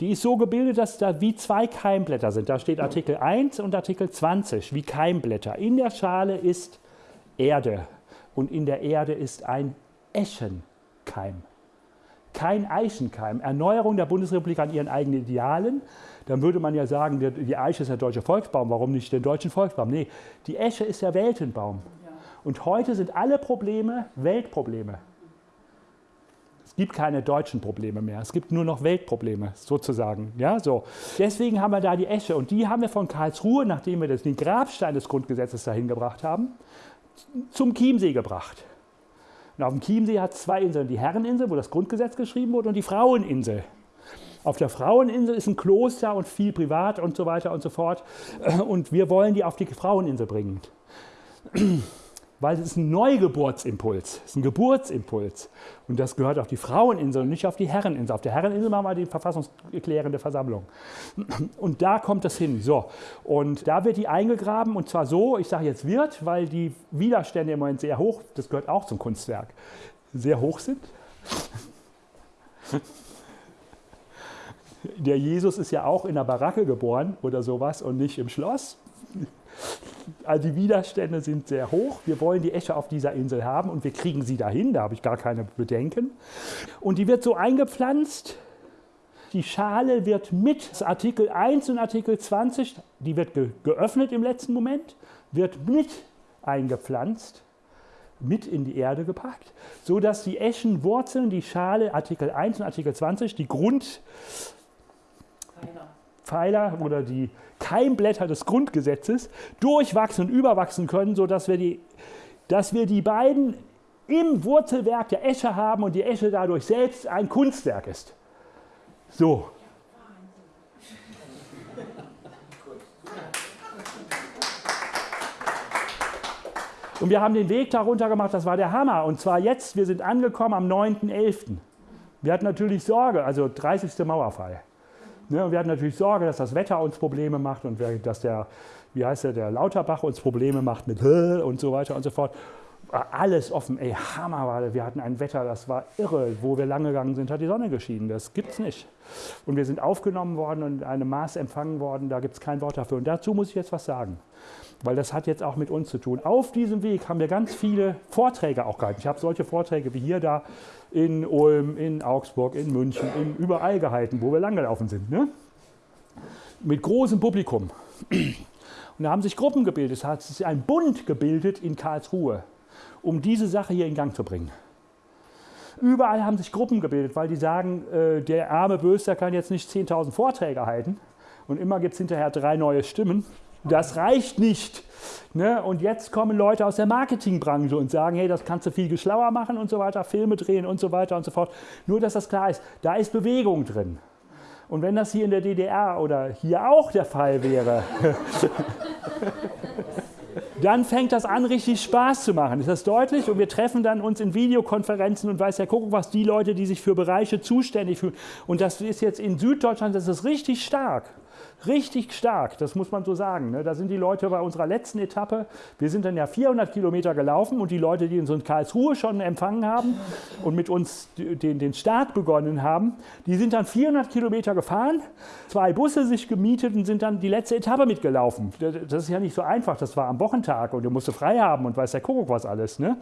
Die ist so gebildet, dass da wie zwei Keimblätter sind. Da steht Artikel 1 und Artikel 20, wie Keimblätter. In der Schale ist Erde und in der Erde ist ein Eschenkeim. Kein Eichenkeim. Erneuerung der Bundesrepublik an ihren eigenen Idealen. Dann würde man ja sagen, die Eiche ist der deutsche Volksbaum. Warum nicht den deutschen Volksbaum? Nee, die Esche ist der Weltenbaum. Und heute sind alle Probleme Weltprobleme. Gibt keine deutschen Probleme mehr. Es gibt nur noch Weltprobleme, sozusagen. Ja, so. Deswegen haben wir da die Esche. Und die haben wir von Karlsruhe, nachdem wir das, den Grabstein des Grundgesetzes dahin gebracht haben, zum Chiemsee gebracht. Und auf dem Chiemsee hat es zwei Inseln. Die Herreninsel, wo das Grundgesetz geschrieben wurde, und die Fraueninsel. Auf der Fraueninsel ist ein Kloster und viel privat und so weiter und so fort. Und wir wollen die auf die Fraueninsel bringen weil es ist ein Neugeburtsimpuls, es ist ein Geburtsimpuls. Und das gehört auf die Fraueninsel und nicht auf die Herreninsel. Auf der Herreninsel machen wir die verfassungserklärende Versammlung. Und da kommt es hin. So. Und da wird die eingegraben und zwar so, ich sage jetzt wird, weil die Widerstände im Moment sehr hoch, das gehört auch zum Kunstwerk, sehr hoch sind. Der Jesus ist ja auch in der Baracke geboren oder sowas und nicht im Schloss. Also die Widerstände sind sehr hoch. Wir wollen die Esche auf dieser Insel haben und wir kriegen sie dahin, da habe ich gar keine Bedenken. Und die wird so eingepflanzt. Die Schale wird mit Artikel 1 und Artikel 20, die wird ge geöffnet im letzten Moment, wird mit eingepflanzt, mit in die Erde gepackt, sodass die Eschenwurzeln, die Schale, Artikel 1 und Artikel 20, die Grund, Pfeiler oder die Keimblätter des Grundgesetzes durchwachsen und überwachsen können, sodass wir die, dass wir die beiden im Wurzelwerk der Esche haben und die Esche dadurch selbst ein Kunstwerk ist. So. Und wir haben den Weg darunter gemacht, das war der Hammer. Und zwar jetzt, wir sind angekommen am 9.11. Wir hatten natürlich Sorge, also 30. Mauerfall. Ne, wir hatten natürlich Sorge, dass das Wetter uns Probleme macht und dass der, wie heißt der, der Lauterbach uns Probleme macht mit und so weiter und so fort. War alles offen, ey, Hammer war. Wir hatten ein Wetter, das war irre. Wo wir lang gegangen sind, hat die Sonne geschienen. Das gibt's nicht. Und wir sind aufgenommen worden und in einem Maß empfangen worden, da gibt es kein Wort dafür. Und dazu muss ich jetzt was sagen, weil das hat jetzt auch mit uns zu tun. Auf diesem Weg haben wir ganz viele Vorträge auch gehalten. Ich habe solche Vorträge wie hier da in Ulm, in Augsburg, in München, in überall gehalten, wo wir langgelaufen sind. Ne? mit großem Publikum. Und da haben sich Gruppen gebildet, es hat sich ein Bund gebildet in Karlsruhe, um diese Sache hier in Gang zu bringen. Überall haben sich Gruppen gebildet, weil die sagen, äh, der arme Böster kann jetzt nicht 10.000 Vorträge halten und immer gibt es hinterher drei neue Stimmen. Das reicht nicht. Ne? Und jetzt kommen Leute aus der Marketingbranche und sagen, hey, das kannst du viel geschlauer machen und so weiter, Filme drehen und so weiter und so fort. Nur, dass das klar ist, da ist Bewegung drin. Und wenn das hier in der DDR oder hier auch der Fall wäre, dann fängt das an, richtig Spaß zu machen. Ist das deutlich? Und wir treffen dann uns in Videokonferenzen und weiß ja, gucken, was die Leute, die sich für Bereiche zuständig fühlen. Und das ist jetzt in Süddeutschland, das ist richtig stark richtig stark, das muss man so sagen. Ne? Da sind die Leute bei unserer letzten Etappe, wir sind dann ja 400 Kilometer gelaufen und die Leute, die uns in Karlsruhe schon empfangen haben und mit uns den, den Start begonnen haben, die sind dann 400 Kilometer gefahren, zwei Busse sich gemietet und sind dann die letzte Etappe mitgelaufen. Das ist ja nicht so einfach, das war am Wochentag und du musst frei haben und weiß der Kuckuck was alles. Ne?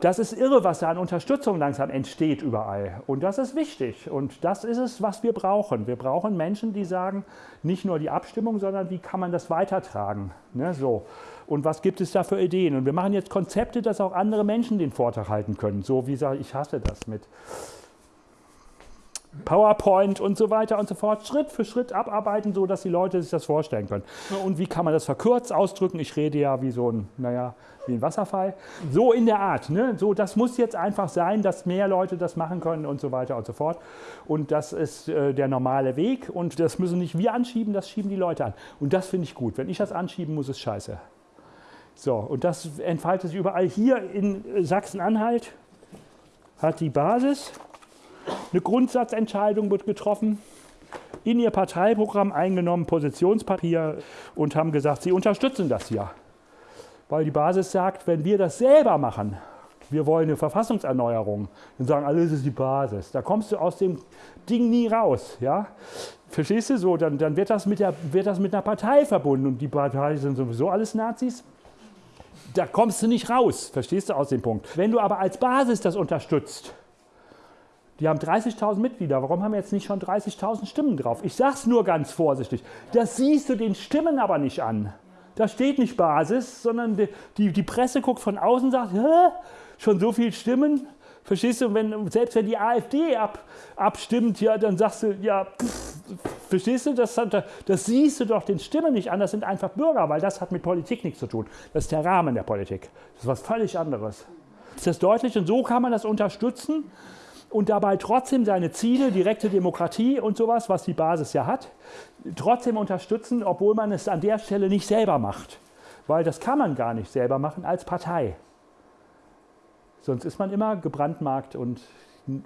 Das ist irre, was da an Unterstützung langsam entsteht überall und das ist wichtig und das ist es, was wir brauchen. Wir brauchen Menschen, die sagen, nicht nur die Abstimmung, sondern wie kann man das weitertragen. Ne, so. Und was gibt es da für Ideen? Und wir machen jetzt Konzepte, dass auch andere Menschen den Vortrag halten können. So wie sage ich, hasse das mit PowerPoint und so weiter und so fort, Schritt für Schritt abarbeiten, so dass die Leute sich das vorstellen können. Und wie kann man das verkürzt ausdrücken? Ich rede ja wie so ein, naja, wie ein Wasserfall. So in der Art. Ne? So, das muss jetzt einfach sein, dass mehr Leute das machen können und so weiter und so fort. Und das ist äh, der normale Weg. Und das müssen nicht wir anschieben, das schieben die Leute an. Und das finde ich gut. Wenn ich das anschieben muss, ist scheiße. So, und das entfaltet sich überall. Hier in Sachsen-Anhalt hat die Basis eine Grundsatzentscheidung wird getroffen, in ihr Parteiprogramm eingenommen, Positionspapier und haben gesagt, sie unterstützen das ja. Weil die Basis sagt, wenn wir das selber machen, wir wollen eine Verfassungserneuerung, dann sagen alle, das ist die Basis. Da kommst du aus dem Ding nie raus. Ja? Verstehst du so? Dann, dann wird, das mit der, wird das mit einer Partei verbunden und die Partei sind sowieso alles Nazis. Da kommst du nicht raus, verstehst du aus dem Punkt. Wenn du aber als Basis das unterstützt, die haben 30.000 Mitglieder. Warum haben wir jetzt nicht schon 30.000 Stimmen drauf? Ich sage es nur ganz vorsichtig. Das siehst du den Stimmen aber nicht an. Da steht nicht Basis, sondern die, die, die Presse guckt von außen und sagt, Hä? schon so viele Stimmen? Verstehst du? Wenn, selbst wenn die AfD ab, abstimmt, ja, dann sagst du, ja, pff, verstehst du? Das, das siehst du doch den Stimmen nicht an. Das sind einfach Bürger, weil das hat mit Politik nichts zu tun. Das ist der Rahmen der Politik. Das ist was völlig anderes. Ist das deutlich? Und so kann man das unterstützen und dabei trotzdem seine Ziele, direkte Demokratie und sowas, was die Basis ja hat, trotzdem unterstützen, obwohl man es an der Stelle nicht selber macht. Weil das kann man gar nicht selber machen als Partei. Sonst ist man immer gebrandmarkt und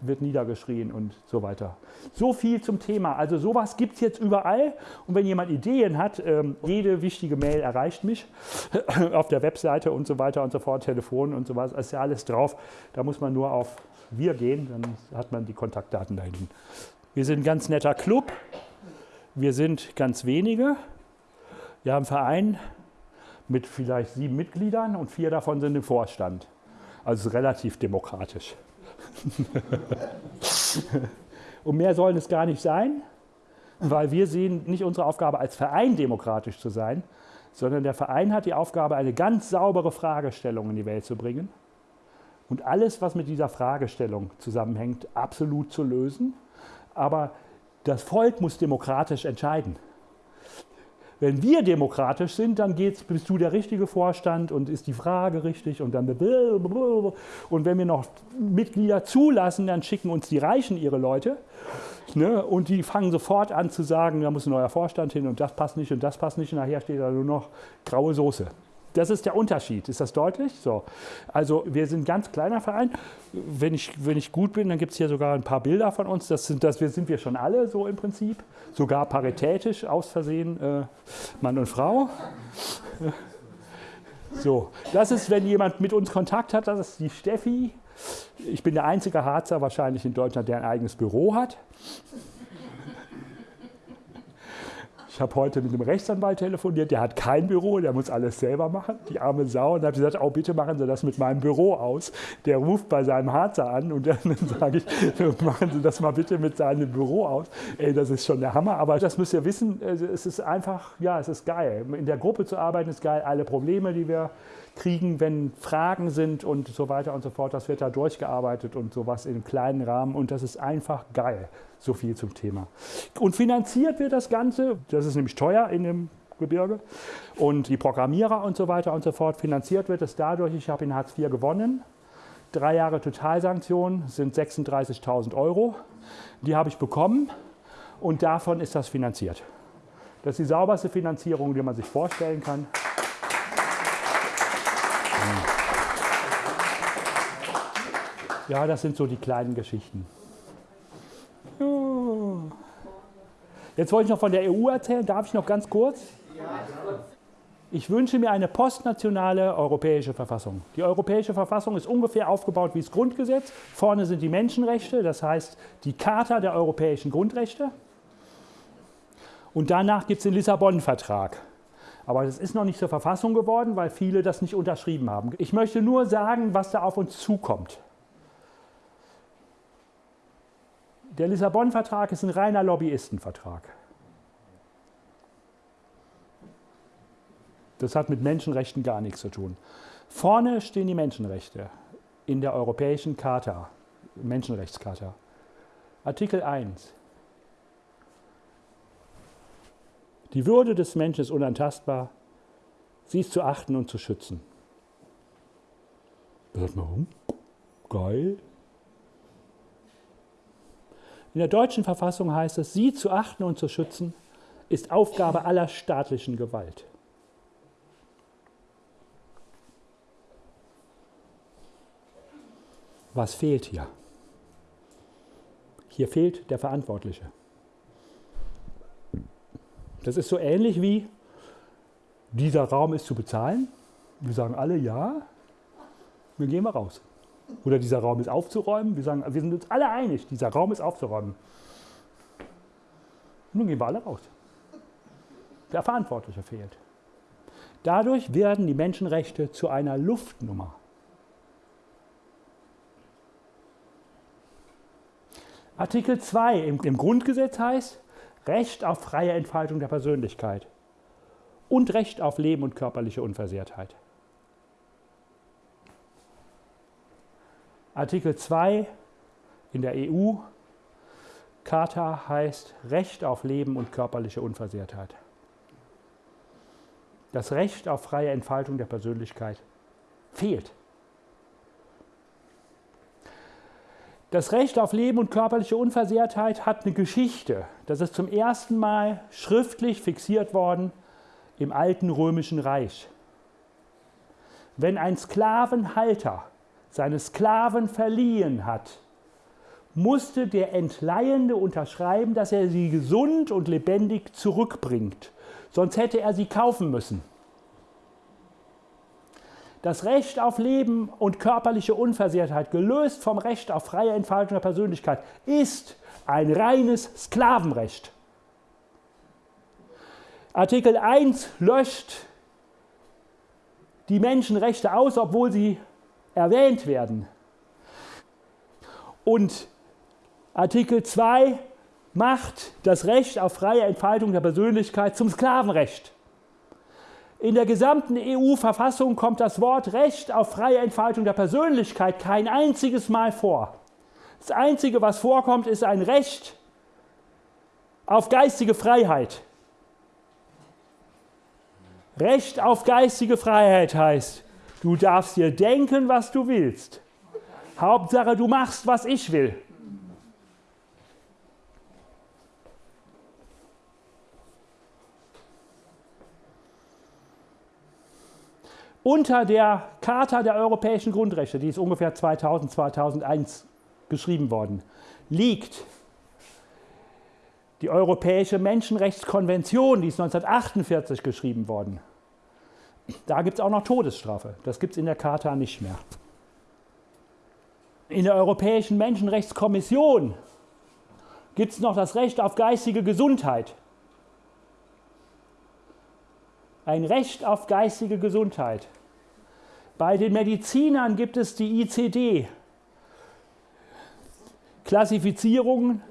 wird niedergeschrien und so weiter. So viel zum Thema. Also sowas gibt es jetzt überall. Und wenn jemand Ideen hat, ähm, jede wichtige Mail erreicht mich auf der Webseite und so weiter und so fort, Telefon und so was, ist ja alles drauf. Da muss man nur auf wir gehen, dann hat man die Kontaktdaten da hinten. Wir sind ein ganz netter Club. Wir sind ganz wenige. Wir haben einen Verein mit vielleicht sieben Mitgliedern und vier davon sind im Vorstand. Also relativ demokratisch. und mehr sollen es gar nicht sein, weil wir sehen nicht unsere Aufgabe als Verein demokratisch zu sein, sondern der Verein hat die Aufgabe, eine ganz saubere Fragestellung in die Welt zu bringen und alles, was mit dieser Fragestellung zusammenhängt, absolut zu lösen. Aber das Volk muss demokratisch entscheiden. Wenn wir demokratisch sind, dann geht's, bist du der richtige Vorstand und ist die Frage richtig und dann und wenn wir noch Mitglieder zulassen, dann schicken uns die Reichen ihre Leute ne, und die fangen sofort an zu sagen, da muss ein neuer Vorstand hin und das passt nicht und das passt nicht und nachher steht da nur noch graue Soße. Das ist der Unterschied. Ist das deutlich? So. Also wir sind ein ganz kleiner Verein. Wenn ich, wenn ich gut bin, dann gibt es hier sogar ein paar Bilder von uns. Das sind, das sind wir schon alle so im Prinzip. Sogar paritätisch aus Versehen äh, Mann und Frau. So, das ist, wenn jemand mit uns Kontakt hat, das ist die Steffi. Ich bin der einzige Harzer wahrscheinlich in Deutschland, der ein eigenes Büro hat. Ich habe heute mit einem Rechtsanwalt telefoniert, der hat kein Büro, der muss alles selber machen, die arme Sau. Und habe gesagt, oh, bitte machen Sie das mit meinem Büro aus. Der ruft bei seinem Harzer an und dann sage ich, machen Sie das mal bitte mit seinem Büro aus. Ey, das ist schon der Hammer. Aber das müsst ihr wissen, es ist einfach, ja, es ist geil. In der Gruppe zu arbeiten ist geil. Alle Probleme, die wir kriegen, wenn Fragen sind und so weiter und so fort, das wird da durchgearbeitet und sowas in kleinen Rahmen. Und das ist einfach geil. So viel zum Thema. Und finanziert wird das Ganze, das ist nämlich teuer in dem Gebirge, und die Programmierer und so weiter und so fort. Finanziert wird es dadurch, ich habe in Hartz IV gewonnen. Drei Jahre Totalsanktion sind 36.000 Euro. Die habe ich bekommen und davon ist das finanziert. Das ist die sauberste Finanzierung, die man sich vorstellen kann. Ja, das sind so die kleinen Geschichten. Jetzt wollte ich noch von der EU erzählen. Darf ich noch ganz kurz? Ich wünsche mir eine postnationale europäische Verfassung. Die europäische Verfassung ist ungefähr aufgebaut wie das Grundgesetz. Vorne sind die Menschenrechte, das heißt die Charta der europäischen Grundrechte. Und danach gibt es den Lissabon-Vertrag. Aber das ist noch nicht zur Verfassung geworden, weil viele das nicht unterschrieben haben. Ich möchte nur sagen, was da auf uns zukommt. Der Lissabon-Vertrag ist ein reiner Lobbyistenvertrag. Das hat mit Menschenrechten gar nichts zu tun. Vorne stehen die Menschenrechte in der Europäischen Charta, Menschenrechtscharta. Artikel 1. Die Würde des Menschen ist unantastbar. Sie ist zu achten und zu schützen. Hört mal rum. Geil. In der deutschen Verfassung heißt es, sie zu achten und zu schützen, ist Aufgabe aller staatlichen Gewalt. Was fehlt hier? Hier fehlt der Verantwortliche. Das ist so ähnlich wie, dieser Raum ist zu bezahlen. Wir sagen alle ja, wir gehen mal raus. Oder dieser Raum ist aufzuräumen. Wir sagen, wir sind uns alle einig, dieser Raum ist aufzuräumen. Nun gehen wir alle raus. Der Verantwortliche fehlt. Dadurch werden die Menschenrechte zu einer Luftnummer. Artikel 2 im, im Grundgesetz heißt Recht auf freie Entfaltung der Persönlichkeit und Recht auf Leben und körperliche Unversehrtheit. Artikel 2 in der EU Charta heißt Recht auf Leben und körperliche Unversehrtheit. Das Recht auf freie Entfaltung der Persönlichkeit fehlt. Das Recht auf Leben und körperliche Unversehrtheit hat eine Geschichte. Das ist zum ersten Mal schriftlich fixiert worden im alten römischen Reich. Wenn ein Sklavenhalter seine Sklaven verliehen hat, musste der Entleihende unterschreiben, dass er sie gesund und lebendig zurückbringt. Sonst hätte er sie kaufen müssen. Das Recht auf Leben und körperliche Unversehrtheit, gelöst vom Recht auf freie Entfaltung der Persönlichkeit, ist ein reines Sklavenrecht. Artikel 1 löscht die Menschenrechte aus, obwohl sie erwähnt werden. Und Artikel 2 macht das Recht auf freie Entfaltung der Persönlichkeit zum Sklavenrecht. In der gesamten EU-Verfassung kommt das Wort Recht auf freie Entfaltung der Persönlichkeit kein einziges Mal vor. Das Einzige, was vorkommt, ist ein Recht auf geistige Freiheit. Recht auf geistige Freiheit heißt, Du darfst dir denken, was du willst. Hauptsache, du machst, was ich will. Unter der Charta der europäischen Grundrechte, die ist ungefähr 2000, 2001 geschrieben worden, liegt die Europäische Menschenrechtskonvention, die ist 1948 geschrieben worden. Da gibt es auch noch Todesstrafe. Das gibt es in der Charta nicht mehr. In der Europäischen Menschenrechtskommission gibt es noch das Recht auf geistige Gesundheit. ein Recht auf geistige Gesundheit. Bei den Medizinern gibt es die ICD, Klassifizierungen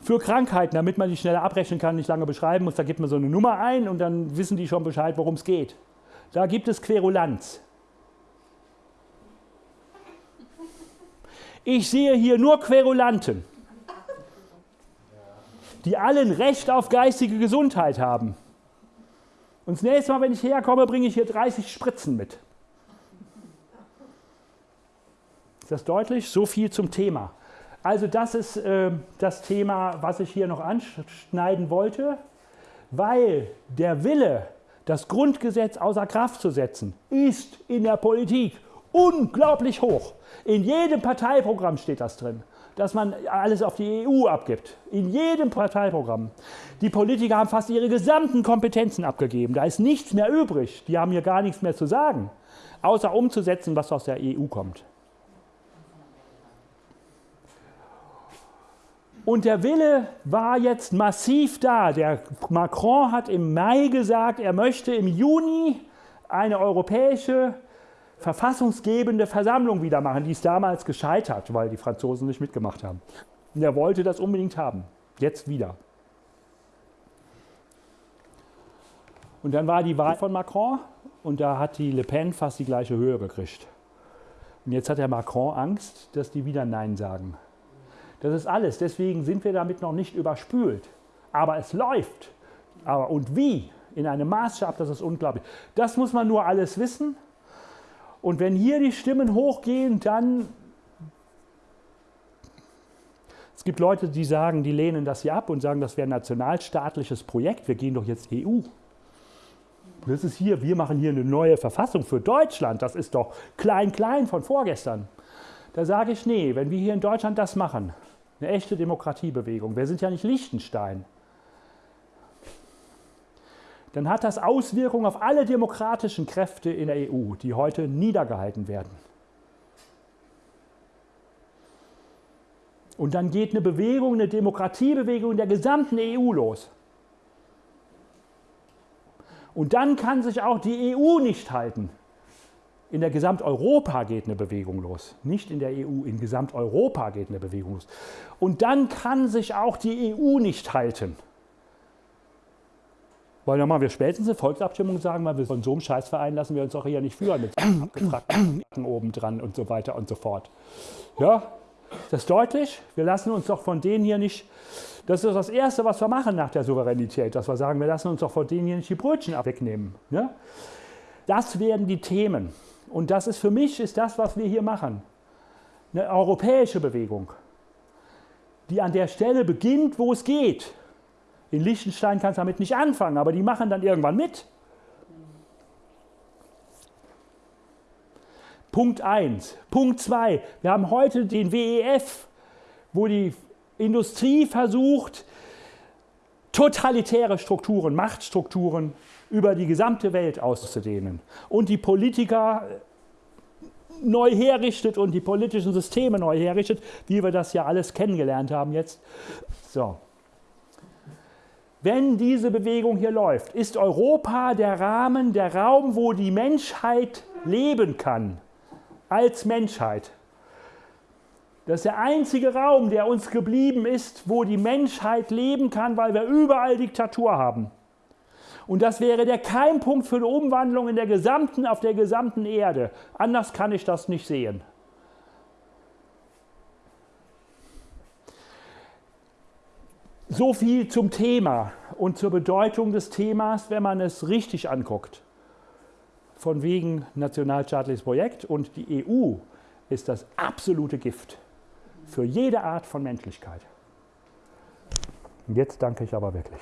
für Krankheiten, damit man die schneller abrechnen kann, nicht lange beschreiben muss. Da gibt man so eine Nummer ein und dann wissen die schon Bescheid, worum es geht. Da gibt es Querulanz. Ich sehe hier nur Querulanten, die allen Recht auf geistige Gesundheit haben. Und das nächste Mal, wenn ich herkomme, bringe ich hier 30 Spritzen mit. Ist das deutlich? So viel zum Thema. Also das ist äh, das Thema, was ich hier noch anschneiden wollte, weil der Wille, das Grundgesetz außer Kraft zu setzen, ist in der Politik unglaublich hoch. In jedem Parteiprogramm steht das drin, dass man alles auf die EU abgibt. In jedem Parteiprogramm. Die Politiker haben fast ihre gesamten Kompetenzen abgegeben. Da ist nichts mehr übrig. Die haben hier gar nichts mehr zu sagen, außer umzusetzen, was aus der EU kommt. Und der Wille war jetzt massiv da. Der Macron hat im Mai gesagt, er möchte im Juni eine europäische verfassungsgebende Versammlung wieder machen. Die ist damals gescheitert, weil die Franzosen nicht mitgemacht haben. Und er wollte das unbedingt haben. Jetzt wieder. Und dann war die Wahl von Macron und da hat die Le Pen fast die gleiche Höhe gekriegt. Und jetzt hat der Macron Angst, dass die wieder Nein sagen. Das ist alles. Deswegen sind wir damit noch nicht überspült. Aber es läuft. Aber und wie? In einem Maßstab, das ist unglaublich. Das muss man nur alles wissen. Und wenn hier die Stimmen hochgehen, dann. Es gibt Leute, die sagen, die lehnen das hier ab und sagen, das wäre ein nationalstaatliches Projekt. Wir gehen doch jetzt EU. Das ist hier, wir machen hier eine neue Verfassung für Deutschland. Das ist doch klein, klein von vorgestern. Da sage ich, nee, wenn wir hier in Deutschland das machen, eine echte Demokratiebewegung. Wir sind ja nicht Liechtenstein. Dann hat das Auswirkungen auf alle demokratischen Kräfte in der EU, die heute niedergehalten werden. Und dann geht eine Bewegung, eine Demokratiebewegung in der gesamten EU los. Und dann kann sich auch die EU nicht halten. In der Gesamteuropa geht eine Bewegung los. Nicht in der EU, in Gesamteuropa geht eine Bewegung los. Und dann kann sich auch die EU nicht halten. Weil dann wir spätestens eine Volksabstimmung sagen, weil wir von so einem Scheißverein lassen wir uns auch hier nicht führen mit abgefragten oben dran und so weiter und so fort. Ja, ist das deutlich? Wir lassen uns doch von denen hier nicht, das ist das Erste, was wir machen nach der Souveränität, dass wir sagen, wir lassen uns doch von denen hier nicht die Brötchen wegnehmen. Ja? Das werden die Themen. Und das ist für mich ist das, was wir hier machen. Eine europäische Bewegung, die an der Stelle beginnt, wo es geht. In Liechtenstein kannst du damit nicht anfangen, aber die machen dann irgendwann mit. Punkt 1. Punkt 2. Wir haben heute den WEF, wo die Industrie versucht, totalitäre Strukturen, Machtstrukturen über die gesamte Welt auszudehnen und die Politiker neu herrichtet und die politischen Systeme neu herrichtet, wie wir das ja alles kennengelernt haben jetzt. So. Wenn diese Bewegung hier läuft, ist Europa der Rahmen, der Raum, wo die Menschheit leben kann, als Menschheit. Das ist der einzige Raum, der uns geblieben ist, wo die Menschheit leben kann, weil wir überall Diktatur haben. Und das wäre der Keimpunkt für eine Umwandlung in der gesamten, auf der gesamten Erde. Anders kann ich das nicht sehen. So viel zum Thema und zur Bedeutung des Themas, wenn man es richtig anguckt. Von wegen nationalstaatliches Projekt und die EU ist das absolute Gift für jede Art von Menschlichkeit. Jetzt danke ich aber wirklich.